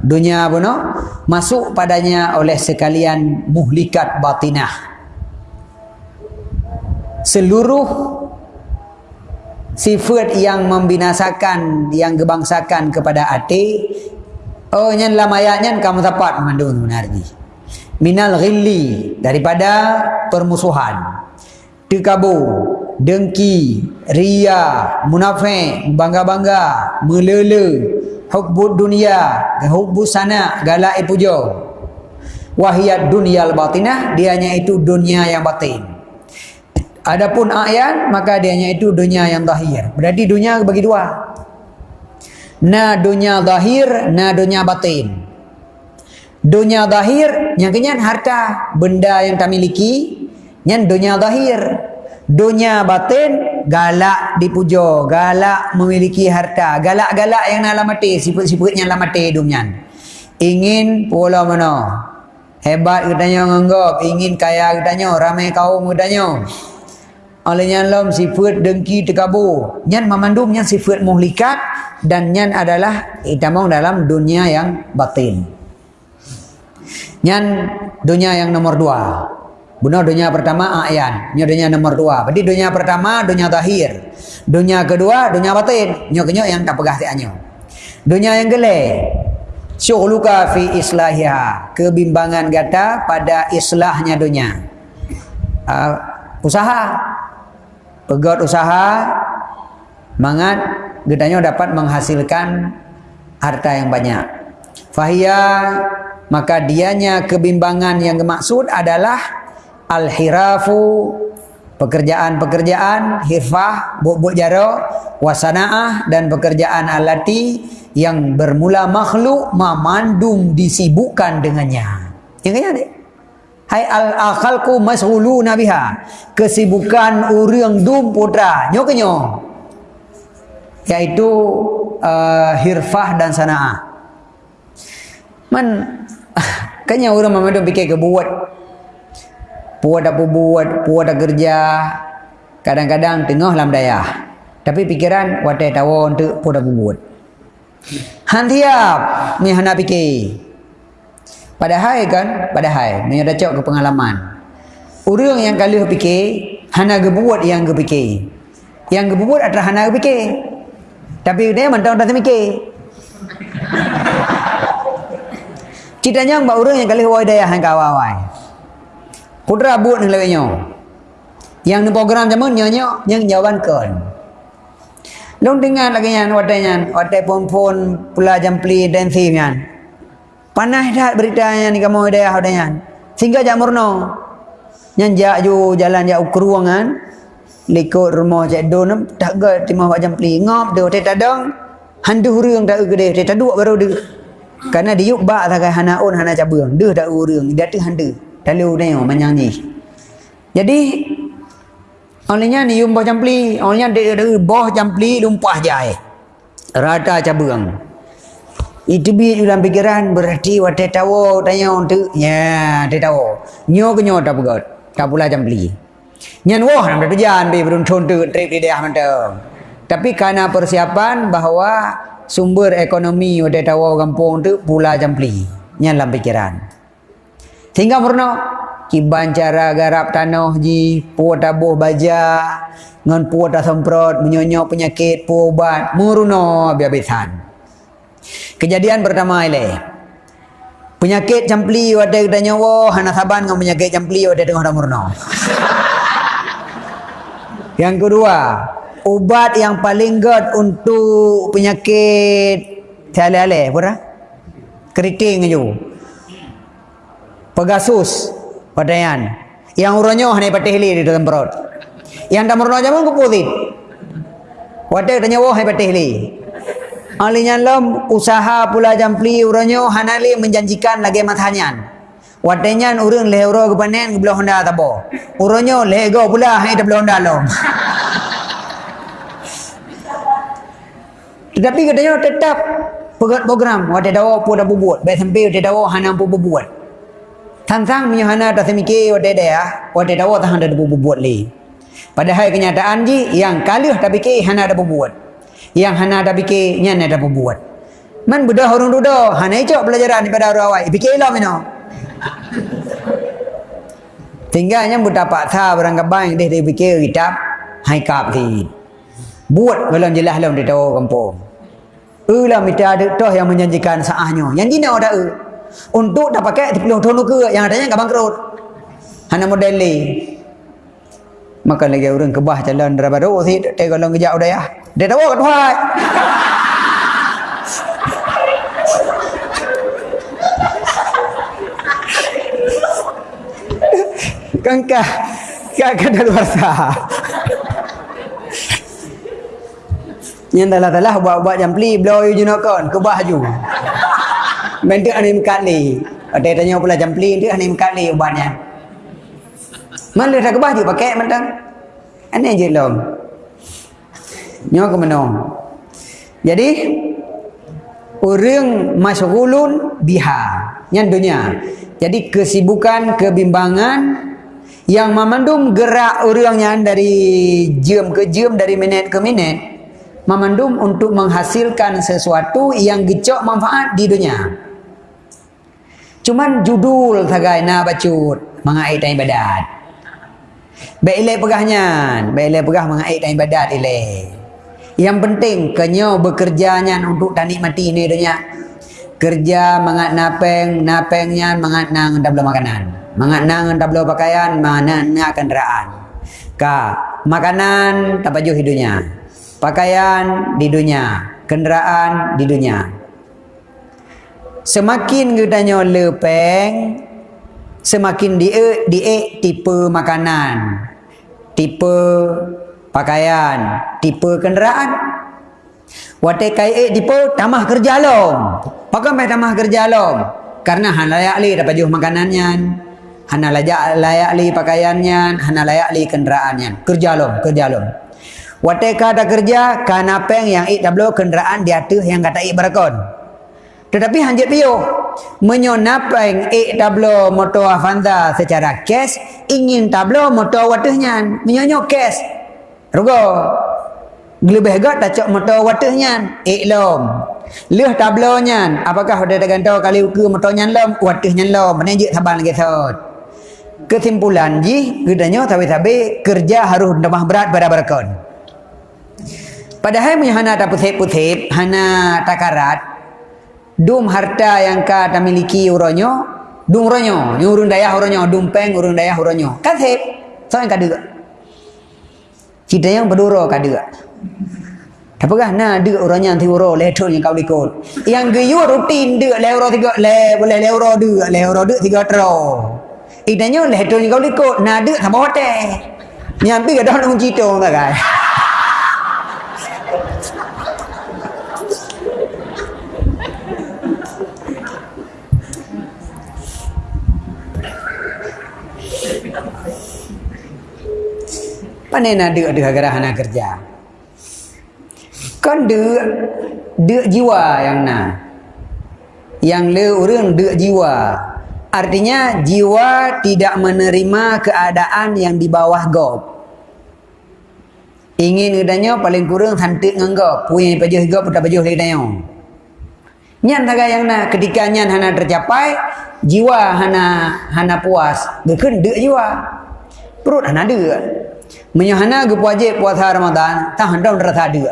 dunia buno masuk padanya oleh sekalian muhlikat batinah. Seluruh sifat yang membinasakan yang gebangsakan kepada hati oh nyan dalam ayatnya kamu dapat mengandung menarji minal ghilli daripada permusuhan. Tikabu dengki ria munafik bangga-bangga melele hubbud dunia hubbus sana galai pujo wahiyat dunyal batinah dianya itu dunia yang batin Adapun ayat maka dianya itu dunia yang zahir. Berarti dunia bagi dua. Na dunia zahir, na dunia batin. Dunia zahir yang kenyan harta benda yang kita miliki, yang dunia zahir. Dunia batin galak dipuja, galak memiliki harta, galak-galak yang nak mati, sifat-sifat yang mati hidupnya. Ingin pola mana? Hebat katanya nganggap, ingin kaya katanya, ramai kaum katanya. Olehnya lom sifat dengki terkabur. Nyan memandum nyan sifat muhlikat dan nyan adalah itamong dalam dunia yang batin. Nyan dunia yang nomor dua. Benar dunia pertama ayan, nya dunia nomor dua. Berarti dunia pertama dunia zahir. Dunia kedua dunia batin. Nyo kenyo yang tak pegah tianyo. Dunia yang gele. Syughluka fi islahiha. Kebimbangan gata pada islahnya dunia. Uh, usaha. Pegot usaha. Mangat gedanya dapat menghasilkan harta yang banyak. Fahia maka dianya kebimbangan yang dimaksud adalah al-hirafu pekerjaan-pekerjaan hirfah buk-buk jaro wasanaah dan pekerjaan alati yang bermula makhluk memandung disibukkan dengannya yang kaya ni hai al-akhalku mashulu nabiha kesibukan urang dum putra nyo kenyo yaitu uh, hirfah dan sanaah man kanya orang memandung fikir kebuat puas tak buat, puas tak kerja. Kadang-kadang tengah dalam daya. Tapi pikiran watai tahu untuk puas tak buat. Hantiap ni hendak fikir. Padahal kan, padahal ni ada cok ke pengalaman. Orang yang kali fikir, hana gebuat yang gepikir. Yang gebuat adalah hana gepikir. Tapi dia mentang tak mikir. Ceritanya mbak orang yang kali wai daya hang kawai. Putra buat dengan lewatnya. Yang ni program zaman nyonya yang jawaban kan. Long dengar lagi yang wadanya, wadai pun-pun pula jampli dan simnya. Panah dah beritanya ni kamu ada wadanya. Sehingga jak murno. Yang jak ju jalan jak ke ruangan. Likut rumah cik don tak ke timah wak jampli. Ngop dia tak tadang. Handu hurung tak gede. Tak dua baru dia. Karena dia yuk bak tak hanaun hana cabang. Dia tak hurung. Dia tu handu lalu tengok menyanyi jadi olehnya ni yumpah campli olehnya dia ada boh campli lumpah jai rata cabang itu bi dalam pikiran berarti wate tawo tanya untuk ya te tawo nyo ke nyo tak pegot tak pula campli nyan wah nam berjalan bi berun tu trip di dia mantap tapi karena persiapan bahawa sumber ekonomi wate tawo kampung tu pula campli nyan dalam pikiran. Sehingga pernah kiban cara garap tanah ji, puat tabuh baja, ngan puat dah semprot, menyonyok penyakit, puat ubat, muruno biabisan. Kejadian pertama ini. Penyakit campli ada kita nyawa, hana saban dengan penyakit campli ada tengah dah murno. Yang kedua, ubat yang paling good untuk penyakit tiada-ale, pura? Keriting aja. Pegasus Padayan Yang uronyo hanya patih hili di dalam perut Yang dah meruno jaman ke putih Wadah tanya wah hanya patih hili Alinya lom usaha pula jampli uronyo hanali menjanjikan lagi matanyan. Watenyan urun leuro kepanen kebelah honda tabo. Uronyo lego pula hai tabelah honda lom. Tetapi katanya tetap program wate dawo pu da bubuat. Baik sampai wate dawo hanam pu bubuat. Tansang punya hana tak semike wate da ya. Ah. Wate dawo ta handa bubuat li. Padahal kenyataan ji yang kalih tapi ke hana da bubuat yang hana ada ke nya ada buat man budak orang duda hana itu pelajaran daripada orang awal fikir lah mino tinggalnya budak pak tha barang kabang deh dia fikir kitab hai kap ti buat belum jelas belum dia tahu kampung. Ulah mita ada toh yang menjanjikan saahnya. Yang dina ada e. Untuk dah pakai di peluang ke yang adanya enggak bangkrut hanya model ni. Maka lagi orang kebah jalan daripada oh si kalau ngejak udah ya dia tahu kan wahai kangka kagak ada luar sah yang dalam dalam buat-buat jampli blow you junokon kebah juga Mendik anim kali. Ada tanya pula jampli dia anim kali ubatnya. Mana dah kebah juga pakai mentang. Aneh je lom. Nyo ke mana? Jadi orang masyghulun biha. Yang dunia. Jadi kesibukan, kebimbangan yang memandum gerak orangnya dari jam ke jam, dari minit ke minit, memandum untuk menghasilkan sesuatu yang gecok manfaat di dunia. Cuman judul sagai na bacut mengait dan ibadat. Baik ilai pegahnya, baik ilai pegah mengait ibadat ilai. Yang penting kenyo bekerjanya untuk tanik mati ini dunia. Kerja mengat napeng, napengnya mengat nang tablo makanan. Mengat nang tablo pakaian, mana na kendaraan. Ka makanan tak baju hidupnya. Pakaian di dunia, kendaraan di dunia. Semakin kita lepeng, semakin dia dia tipe makanan, tipe pakaian, tipe kenderaan. Wate kai tipe tamah kerja lom. Pakai mai tamah kerja lom. Karena han layak li dapat juh makanannya. Han layak layak li pakaiannya, han layak li kenderaannya. Kerja lom, kerja lom. Wate kata kerja kana peng yang ik tablo kenderaan dia tu yang kata ik berakon. Tetapi hanjit piyo menyonapeng ik tablo motor Avanza secara cash ingin tablo motor watuhnya menyonyo cash Rugo. Lebih gat tak cok motor watuhnya. Iklom. Leh tablonya. Apakah ada ganto kali ke motornya lom. Watuhnya lom. Je sabar lagi sot. Kesimpulan ji. Gedanya tapi-tapi. Kerja harus namah berat pada berkon. Padahal punya hana tak putih-putih. Hana takarat. Dum harta yang ka tak miliki uronyo. Dum uronyo. Urun daya uronyo. Dum peng urun daya uronyo. Kasih. So yang kadang kita yang berdua kada. Apakah na ada orangnya nanti uro leton yang kau likut. Yang geyu rutin dia le euro tiga le boleh le euro dua le euro dua tiga tero. Idanya leton yang kau likut na ada sama hotel. Nyampi ke dah nak cerita tak kan? Pandai nak dek dek gara anak kerja. Kan dek dek jiwa yang na. Yang le orang dek jiwa. Artinya jiwa tidak menerima keadaan yang di bawah gop. Ingin gedanya paling kurang santik nganggap. Punya pajuh gop tak pajuh lagi danya. Nyan taga yang na ketika nyan hana tercapai, jiwa hana hana puas. Dekun dek jiwa. Perut hana dek. Menyahana ke wajib puasa Ramadan, tak hendak rasa ada.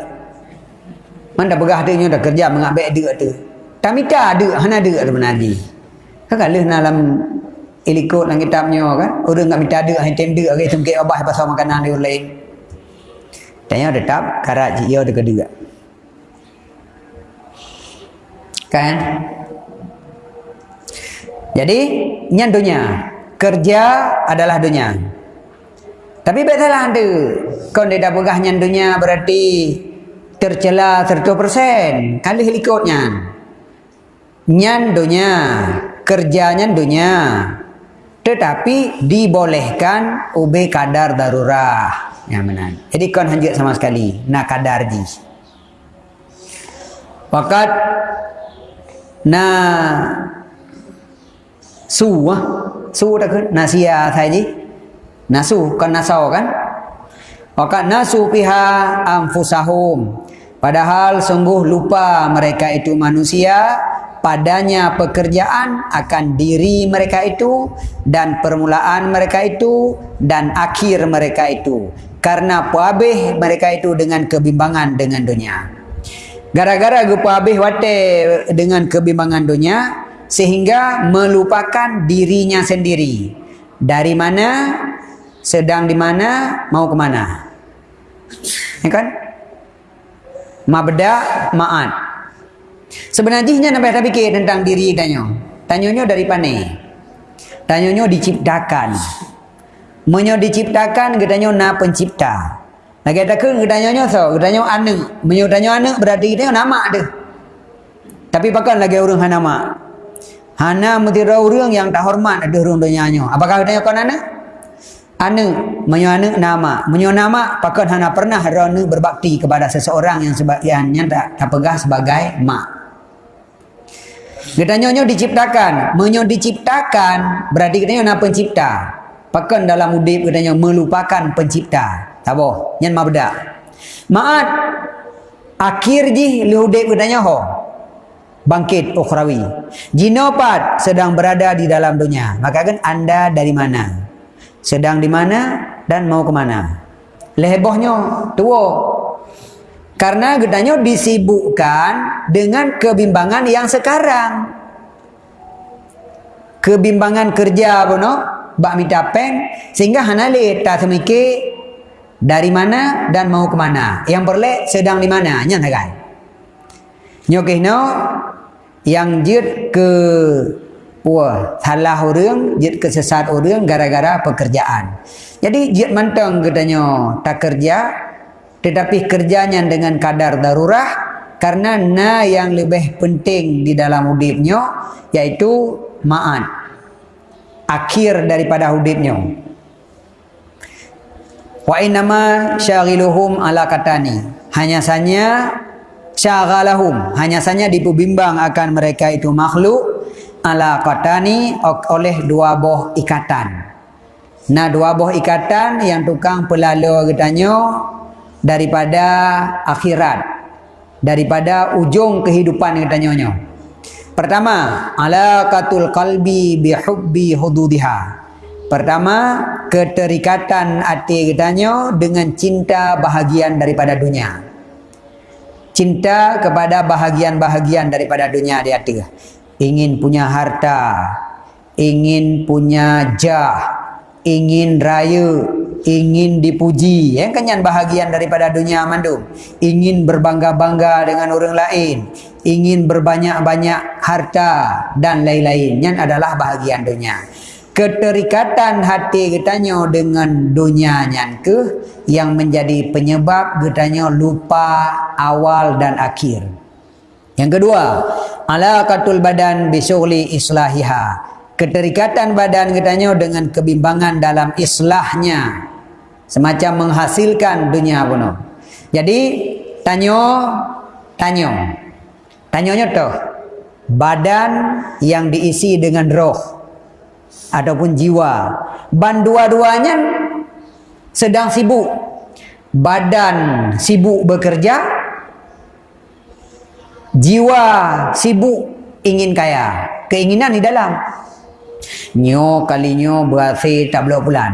Mana pegah dia dah kerja mengambil dia tu. Tamita ada, hana ada tu menadi. Kan kalau dalam ilikut dalam kitabnya kan, orang enggak minta ada, tem dia, okay, sungkit abah pasal makanan dia lain. Tanya tetap, karat dia ada kedua. Kan? Jadi, nyan dunia. Kerja adalah dunia. Tapi betul ada. Kau tidak pegah nyandunya berarti tercela 100%. Kali helikopnya. Nyandunya. Kerja nyandunya. Tetapi dibolehkan ube kadar darurah. Yang benar. Jadi kau hanjit sama sekali. Nak kadar ji. Wakat. Nah. Su. Su tak ke? Nasia saya. Nasu kan nasau kan? Wakat nasu piha amfusahum. Padahal sungguh lupa mereka itu manusia padanya pekerjaan akan diri mereka itu dan permulaan mereka itu dan akhir mereka itu karena puabih mereka itu dengan kebimbangan dengan dunia gara-gara puabih wate dengan kebimbangan dunia sehingga melupakan dirinya sendiri dari mana sedang di mana, mau ke mana. Ya kan? Mabda ma'at. Sebenarnya nak tak fikir tentang diri tanya. Tanyanya dari mana? Tanyanya diciptakan. Menyo diciptakan gedanya na pencipta. Lagi ada ke gedanya so, gedanya anak. Menyo tanya anak berarti kita nama ada. Tapi pakai lagi orang hana nama. Hana mesti orang yang tak hormat ada orang dunia Apakah gedanya kau anak? Anu menyo anu nama menyo nama pakon hana pernah rona berbakti kepada seseorang yang sebagiannya tak tak pegah sebagai mak Katanya nyo diciptakan, menyo diciptakan berarti katanya nak pencipta. Pakon dalam udip katanya melupakan pencipta. Tak boh, nyan ma bedak. Maat akhir ji lu udip katanya ho. Bangkit ukhrawi. Jinopat sedang berada di dalam dunia. Maka kan anda dari mana? Sedang di mana dan mau ke mana. Lehebohnya tua. Karena gedanya disibukkan dengan kebimbangan yang sekarang. Kebimbangan kerja pun no, bak minta pen sehingga hanale tak semikir dari mana dan mau ke mana. Yang berlek sedang di mana? Nyata kan? Nyokehno yang jid ke Wah, salah orang, jid kesesat orang gara-gara pekerjaan. Jadi jid mantang katanya tak kerja, tetapi kerjanya dengan kadar darurat karena na yang lebih penting di dalam hidupnya yaitu ma'an. Akhir daripada hidupnya. Wa innama syaghiluhum ala katani. Hanya saja syaghalahum, hanya saja dipubimbang akan mereka itu makhluk ala qatani oleh dua boh ikatan. Nah dua boh ikatan yang tukang pelalu katanya daripada akhirat daripada ujung kehidupan katanya. Pertama, ala katul qalbi bi hubbi hududiha. Pertama, keterikatan hati katanya dengan cinta bahagian daripada dunia. Cinta kepada bahagian-bahagian daripada dunia di hati ingin punya harta, ingin punya jah, ingin raya, ingin dipuji, yang kan yang bahagian daripada dunia mandu. Ingin berbangga-bangga dengan orang lain, ingin berbanyak-banyak harta dan lain-lain. Yang adalah bahagian dunia. Keterikatan hati katanya dengan dunia yang ke yang menjadi penyebab katanya lupa awal dan akhir. Yang kedua, alaqatul badan bisyughli islahiha. Keterikatan badan katanya dengan kebimbangan dalam islahnya. Semacam menghasilkan dunia pun. Jadi, tanyo tanyo. Tanyonya tu badan yang diisi dengan roh ataupun jiwa. Ban dua-duanya sedang sibuk. Badan sibuk bekerja, jiwa sibuk ingin kaya keinginan di dalam nyo kalinyo berhasil tak belok bulan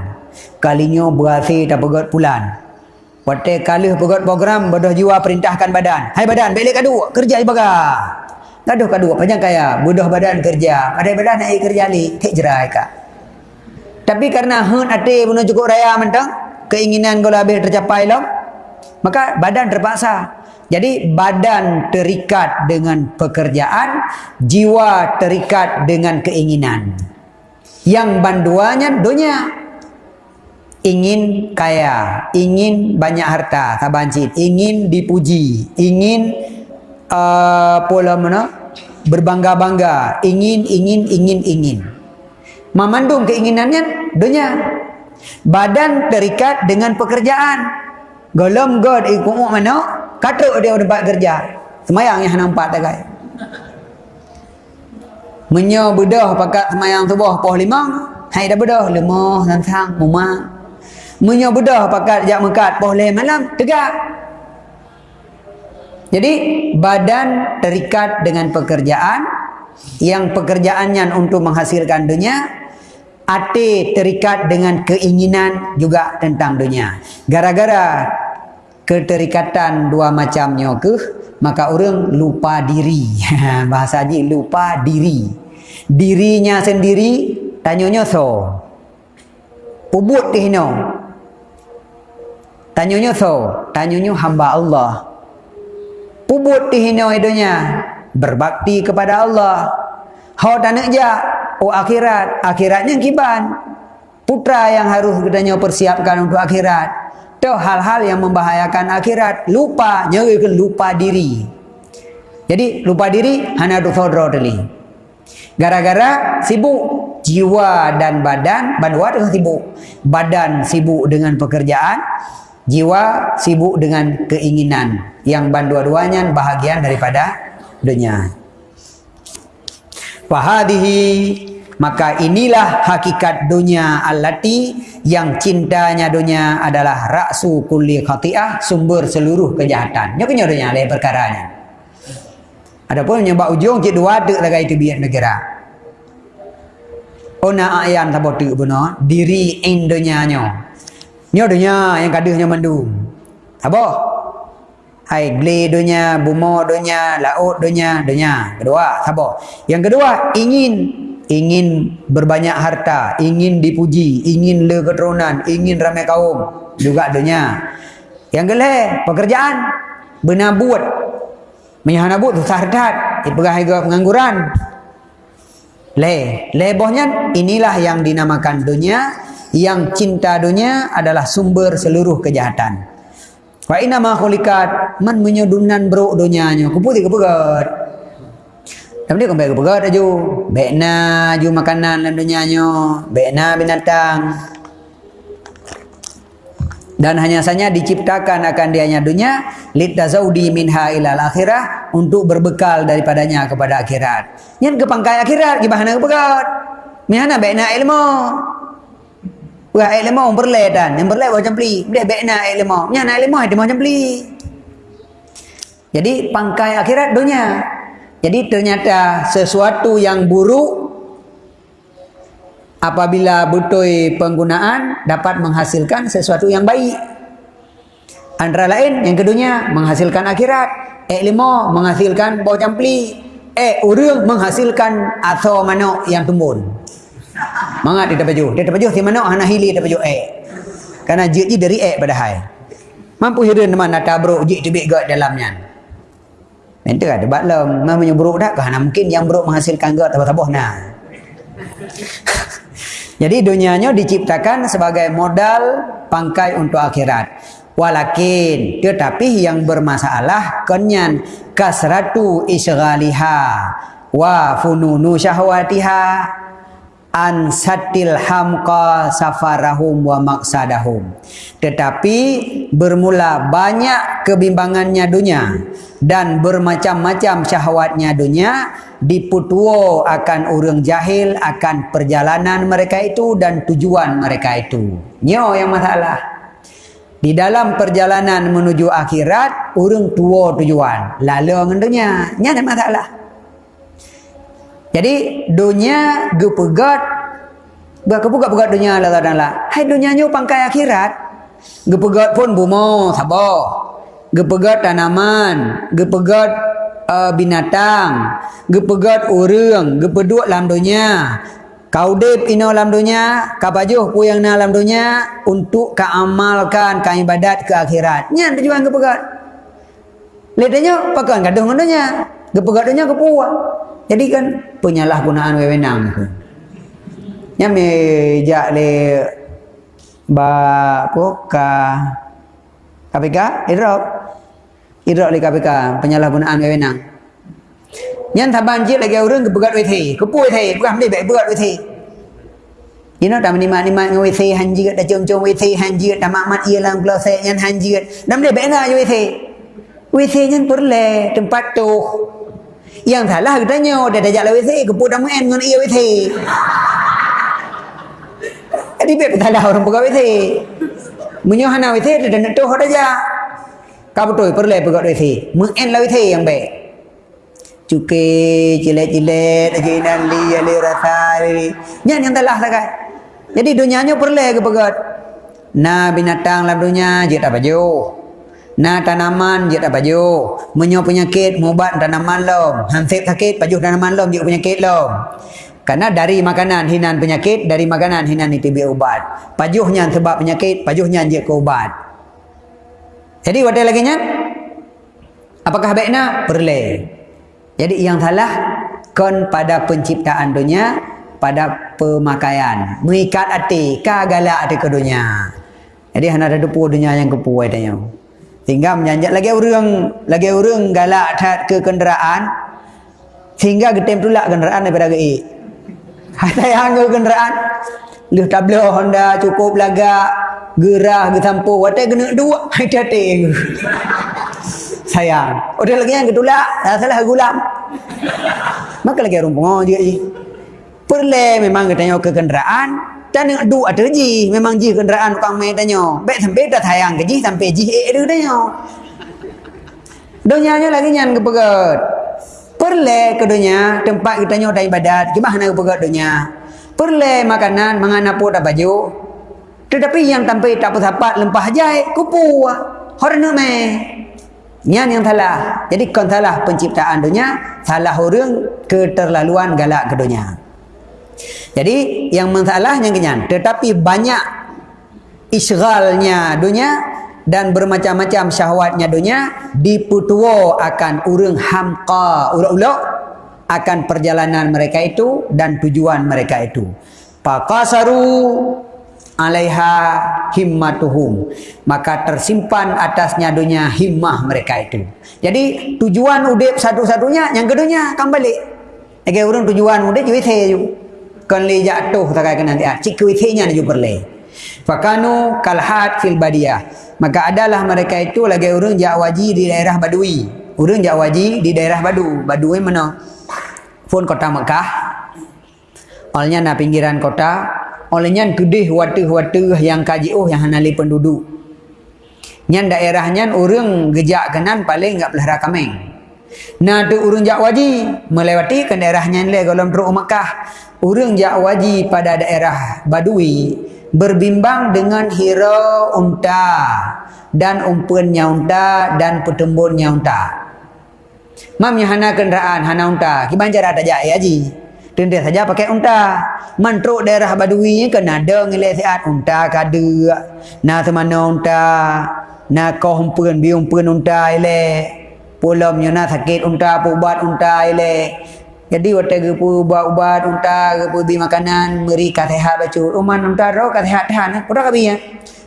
kalinyo berhasil tak pegot bulan Pate kali pegot program bodoh jiwa perintahkan badan. Hai badan, balik kadu kerja ibaga. Kadu kadu panjang kaya, bodoh badan kerja. Ada badan nak kerja li, tek jerai ka. Tapi karena hun ate punya cukup raya mentang, keinginan kau lebih tercapai lo, maka badan terpaksa jadi badan terikat dengan pekerjaan, jiwa terikat dengan keinginan. Yang banduanya dunia ingin kaya, ingin banyak harta, tabancit, ingin dipuji, ingin uh, pola mana berbangga-bangga, ingin, ingin, ingin, ingin. Memandung keinginannya dunia. Badan terikat dengan pekerjaan. Golom God ikut mana? Katuk dia tempat kerja. Semayang yang nampak tak kaya. Menyo bedah pakat semayang subuh poh lima. Hai dah bedah lemah santang muma. Menyo bedah pakat jak mekat poh leh malam tegak. Jadi badan terikat dengan pekerjaan yang pekerjaannya untuk menghasilkan dunia hati terikat dengan keinginan juga tentang dunia. Gara-gara keterikatan dua macamnya ke? Maka orang lupa diri. Bahasa haji lupa diri. Dirinya sendiri tanyanya so. Ubud tihno tanyanya so. Tanyanya hamba Allah. Ubud tihno idonya berbakti kepada Allah. Hau tanak ja oh akhirat. Akhiratnya kiban. Putra yang harus katanya persiapkan untuk akhirat itu hal-hal yang membahayakan akhirat. Lupa, nyerikan lupa diri. Jadi lupa diri hanya tadi. Gara-gara sibuk jiwa dan badan bandua dengan sibuk badan sibuk dengan pekerjaan jiwa sibuk dengan keinginan yang bandua-duanya bahagian daripada dunia fahadihi maka inilah hakikat dunia allati yang cintanya dunia adalah raksu kulli khati'ah sumber seluruh kejahatan. Nya kenya dunia lain perkaranya. Adapun nyebab ujung cik dua dek lagi itu biar negara. Ona ayan sabotu buno diri in dunia nyo. Nyo dunia yang kadehnya mendung apa hai gle dunia bumo dunia laut dunia dunia. Kedua sabar yang kedua ingin ingin berbanyak harta, ingin dipuji, ingin keturunan, ingin ramai kaum, juga dunia. Yang kelih, pekerjaan, benar buat. Menyahana buat susah hardat, dipegang harga pengangguran. Le, lebohnya inilah yang dinamakan dunia, yang cinta dunia adalah sumber seluruh kejahatan. Wa inna ma khulikat man menyodunan bro dunianya. Kuputi kepegat. Tapi dia kembali ke pegat aju. Bekna aju makanan dalam dunia nyo. Bekna binatang. Dan hanya saja diciptakan akan dianya dunia. Liddazaudi minha ilal akhirah. Untuk berbekal daripadanya kepada akhirat. Yang ke pangkai akhirat. Gimana ke pegat? Mihana bekna ilmu. Bukan ilmu berledan. Yang berledan macam beli. Dia bekna ilmu. Mihana ilmu itu macam beli. Jadi pangkai akhirat dunia. Jadi ternyata sesuatu yang buruk apabila betul penggunaan dapat menghasilkan sesuatu yang baik. Antara lain yang kedua menghasilkan akhirat. Eh lima menghasilkan bau campli. Eh urung menghasilkan atau manok yang tumbun. Mangat dia baju. Dia baju si manok hana hili baju eh. Karena jiji dari eh pada hai. Mampu hidup teman nak tabruk jik tibik gat dalamnya. Nanti ada baklum, mah buruk dah kerana mungkin yang buruk menghasilkan gak tabah-tabah nah. Jadi dunianya diciptakan sebagai modal pangkai untuk akhirat. Walakin tetapi yang bermasalah kenyan kasratu isghaliha wa fununu syahwatiha an satil hamqa safarahum wa maqsadahum. Tetapi bermula banyak kebimbangannya dunia dan bermacam-macam syahwatnya dunia diputuo akan orang jahil akan perjalanan mereka itu dan tujuan mereka itu. Nyo yang masalah. Di dalam perjalanan menuju akhirat orang tua tujuan. Lalu ngendunya nya masalah jadi dunia gepegat Gepegat pegat dunia lah tak lah. Hai dunia nyu pangkai akhirat. Gepegat pun bumo sabar. Gepegat tanaman, gepegat uh, binatang, gepegat orang, gepeduk dalam dunia. Kau dep ino dalam dunia, kau bajuh ku yang dalam dunia untuk kau amalkan kau ibadat ke akhirat. Nya tujuan gepegat. Lihatnya pakai gaduh dengan dunia. Gepegat dunia kepuas. Jadi kan penyalahgunaan wewenang tu. Nya meja le ba apa ka KPK idrok idrok le KPK penyalahgunaan wewenang. Nyan taban je lagi orang kebegat wethi, kepui thi, bukan dia baik wethi. You know, dah menikmat nikmat dengan wethi hanji dah jom-jom wethi hanji dah mak ia lang belah saya nyan hanji dah baik nak je wethi. Wethi nyan perle tempat tu yang salah katanya dia dah jalan WC keput dah main dengan ia WC jadi biar salah orang buka WC menyuhana WC dia dah nak tuh saja kau betul perlu buka WC main lah WC yang baik. Cuke cilet-cilet jinan li ali rasa li yang yang telah lah jadi dunianya perlu ke pegat? Na binatang lah dunia je tak baju Na tanaman je tak baju. Menyo penyakit mubat tanaman lom. Hansip sakit baju tanaman lom juga penyakit lom. Karena dari makanan hinan penyakit, dari makanan hinan itu biar ubat. Pajuhnya sebab penyakit, pajuhnya je ke ubat. Jadi wadah lagi nya? Apakah baiknya? Perle. Jadi yang salah kon pada penciptaan dunia pada pemakaian. Mengikat hati, kagala hati ke dunia. Jadi hanya ada dua dunia yang kepuai tanya. Sehingga menyanjak lagi orang lagi orang galak tak ke kenderaan sehingga getem tulak kenderaan daripada gaib. Sayang ke kenderaan. Lu tablo Honda cukup lagak gerah ke tampu watai kena dua hai tate sayang. Udah lagi yang ketulak dah salah gulam maka lagi rumpung je je perle memang katanya ke kenderaan dan yang dua ada ji memang ji kenderaan kang mai tanya baik sampai dah sayang ke ji sampai ji eh dia tanya Donyanya lagi nyan kepegat. Perle ke dunia tempat kita nyotai ibadat. Gimana kepegat dunia? Perle makanan mengana pun baju. Tetapi yang tanpa tak sapat lempah jai kupu. Horna me. Nyan yang salah. Jadi kon salah penciptaan dunia, salah orang keterlaluan galak ke dunia. Jadi yang masalahnya kenyan, tetapi banyak isghalnya dunia dan bermacam-macam syahwatnya dunia diputuo akan urang hamqa ulak-ulak akan perjalanan mereka itu dan tujuan mereka itu. Faqasaru alaiha himmatuhum. Maka tersimpan atasnya dunia himmah mereka itu. Jadi tujuan udip satu-satunya yang keduanya akan balik urang tujuan udip jadi saya kan le jatuh tak kena nanti ah cik kuitnya juga perle fakanu kalhat fil badiyah maka adalah mereka itu lagi urang Jawaji di daerah Badui. Urang Jawaji di daerah Badu. Badui mana? Pun kota Mekah. Olehnya na pinggiran kota. Olehnya kedih watu-watu yang kaji oh yang hanali penduduk. Nyan daerahnya urang gejak kenan paling enggak pelihara kameng. Nah tu urang Jawaji melewati ke daerahnya le golom teruk Mekah. Urang Jawaji pada daerah Badui berbimbang dengan hira unta dan umpunnya unta dan pertembunnya unta. Mam hana kenderaan, hana unta. Gimana cara tak jaya ji? Tenda saja pakai unta. Mantruk daerah badui kena ada ngilai sihat unta kada. Na semana unta. Na kau umpun, bi umpun unta ile. Pulamnya na sakit unta, pubat unta ile. Jadi waktu gepu ubat-ubat unta gepu bi makanan beri kasehat bacu. Uman unta ro kasehat tahan. Ora kabi ya.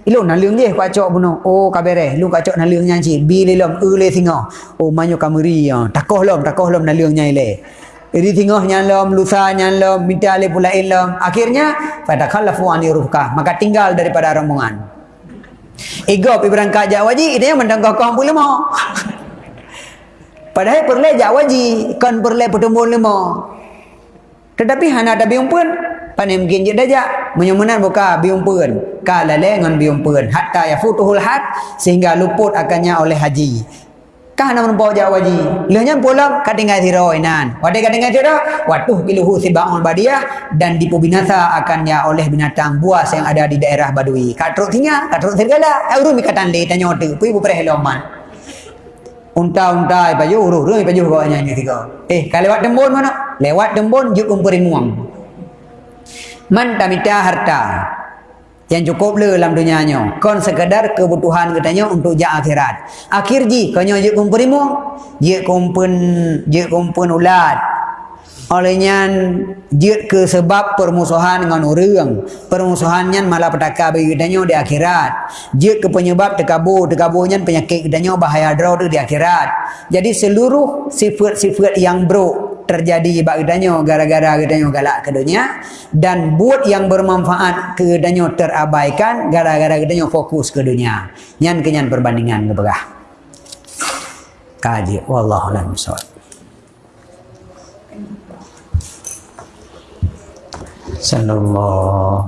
Ilu nalung je kacok buno. Oh kabere. Lu kacok nalungnya ci. Bi lelom ule singo. Oh manyo kameri ya. Takoh lom, takoh lom nalungnya ile. Iri tingoh nyalom, lusa nyalom, minta ale pula ilom. Akhirnya pada khalafu ani ruhka. Maka tinggal daripada rombongan. Pi berangkat jawaji, itu yang mendangkau kau pula mau. Padahal perle jak waji, kan perle pertemuan lima. Tetapi hana ada biung pun, panen mungkin je dajak, menyemunan buka biung pun. Kala le ngan biung pun. Hatta ya futuhul hat, sehingga luput akannya oleh haji. Kah nama nampak jak waji. Lehnya pulang, katinggal siro inan. Wadai katinggal siro, watuh biluhu siba'un badiyah, dan dipubinasa akannya oleh binatang buas yang ada di daerah badui. Katruk tinggal, katruk sergala. Euro mikatan le, tanya waktu. Pui bupereh loman unta-unta ipa yo uru uru ipa yo bawa nyanyi tiga. Eh kalau lewat dembon mana? Lewat dembon juk umpuri muang. Man tamita harta. Yang cukup le dalam dunianya kon sekadar kebutuhan katanya untuk ja akhirat. Akhir ji kanyo juk umpuri muang. Je kumpun je kumpun ulat olehnya dia ke sebab permusuhan dengan orang. Permusuhannya malah petaka bagi kita di akhirat. Dia ke penyebab tekabur tekaburnya penyakit kita bahaya draw di akhirat. Jadi seluruh sifat-sifat yang buruk terjadi bagi kita gara-gara kita galak ke dunia dan buat yang bermanfaat ke kita terabaikan gara-gara kita fokus ke dunia. Nyan kenyan perbandingan keberah kaji. Wallahu a'lam صلى الله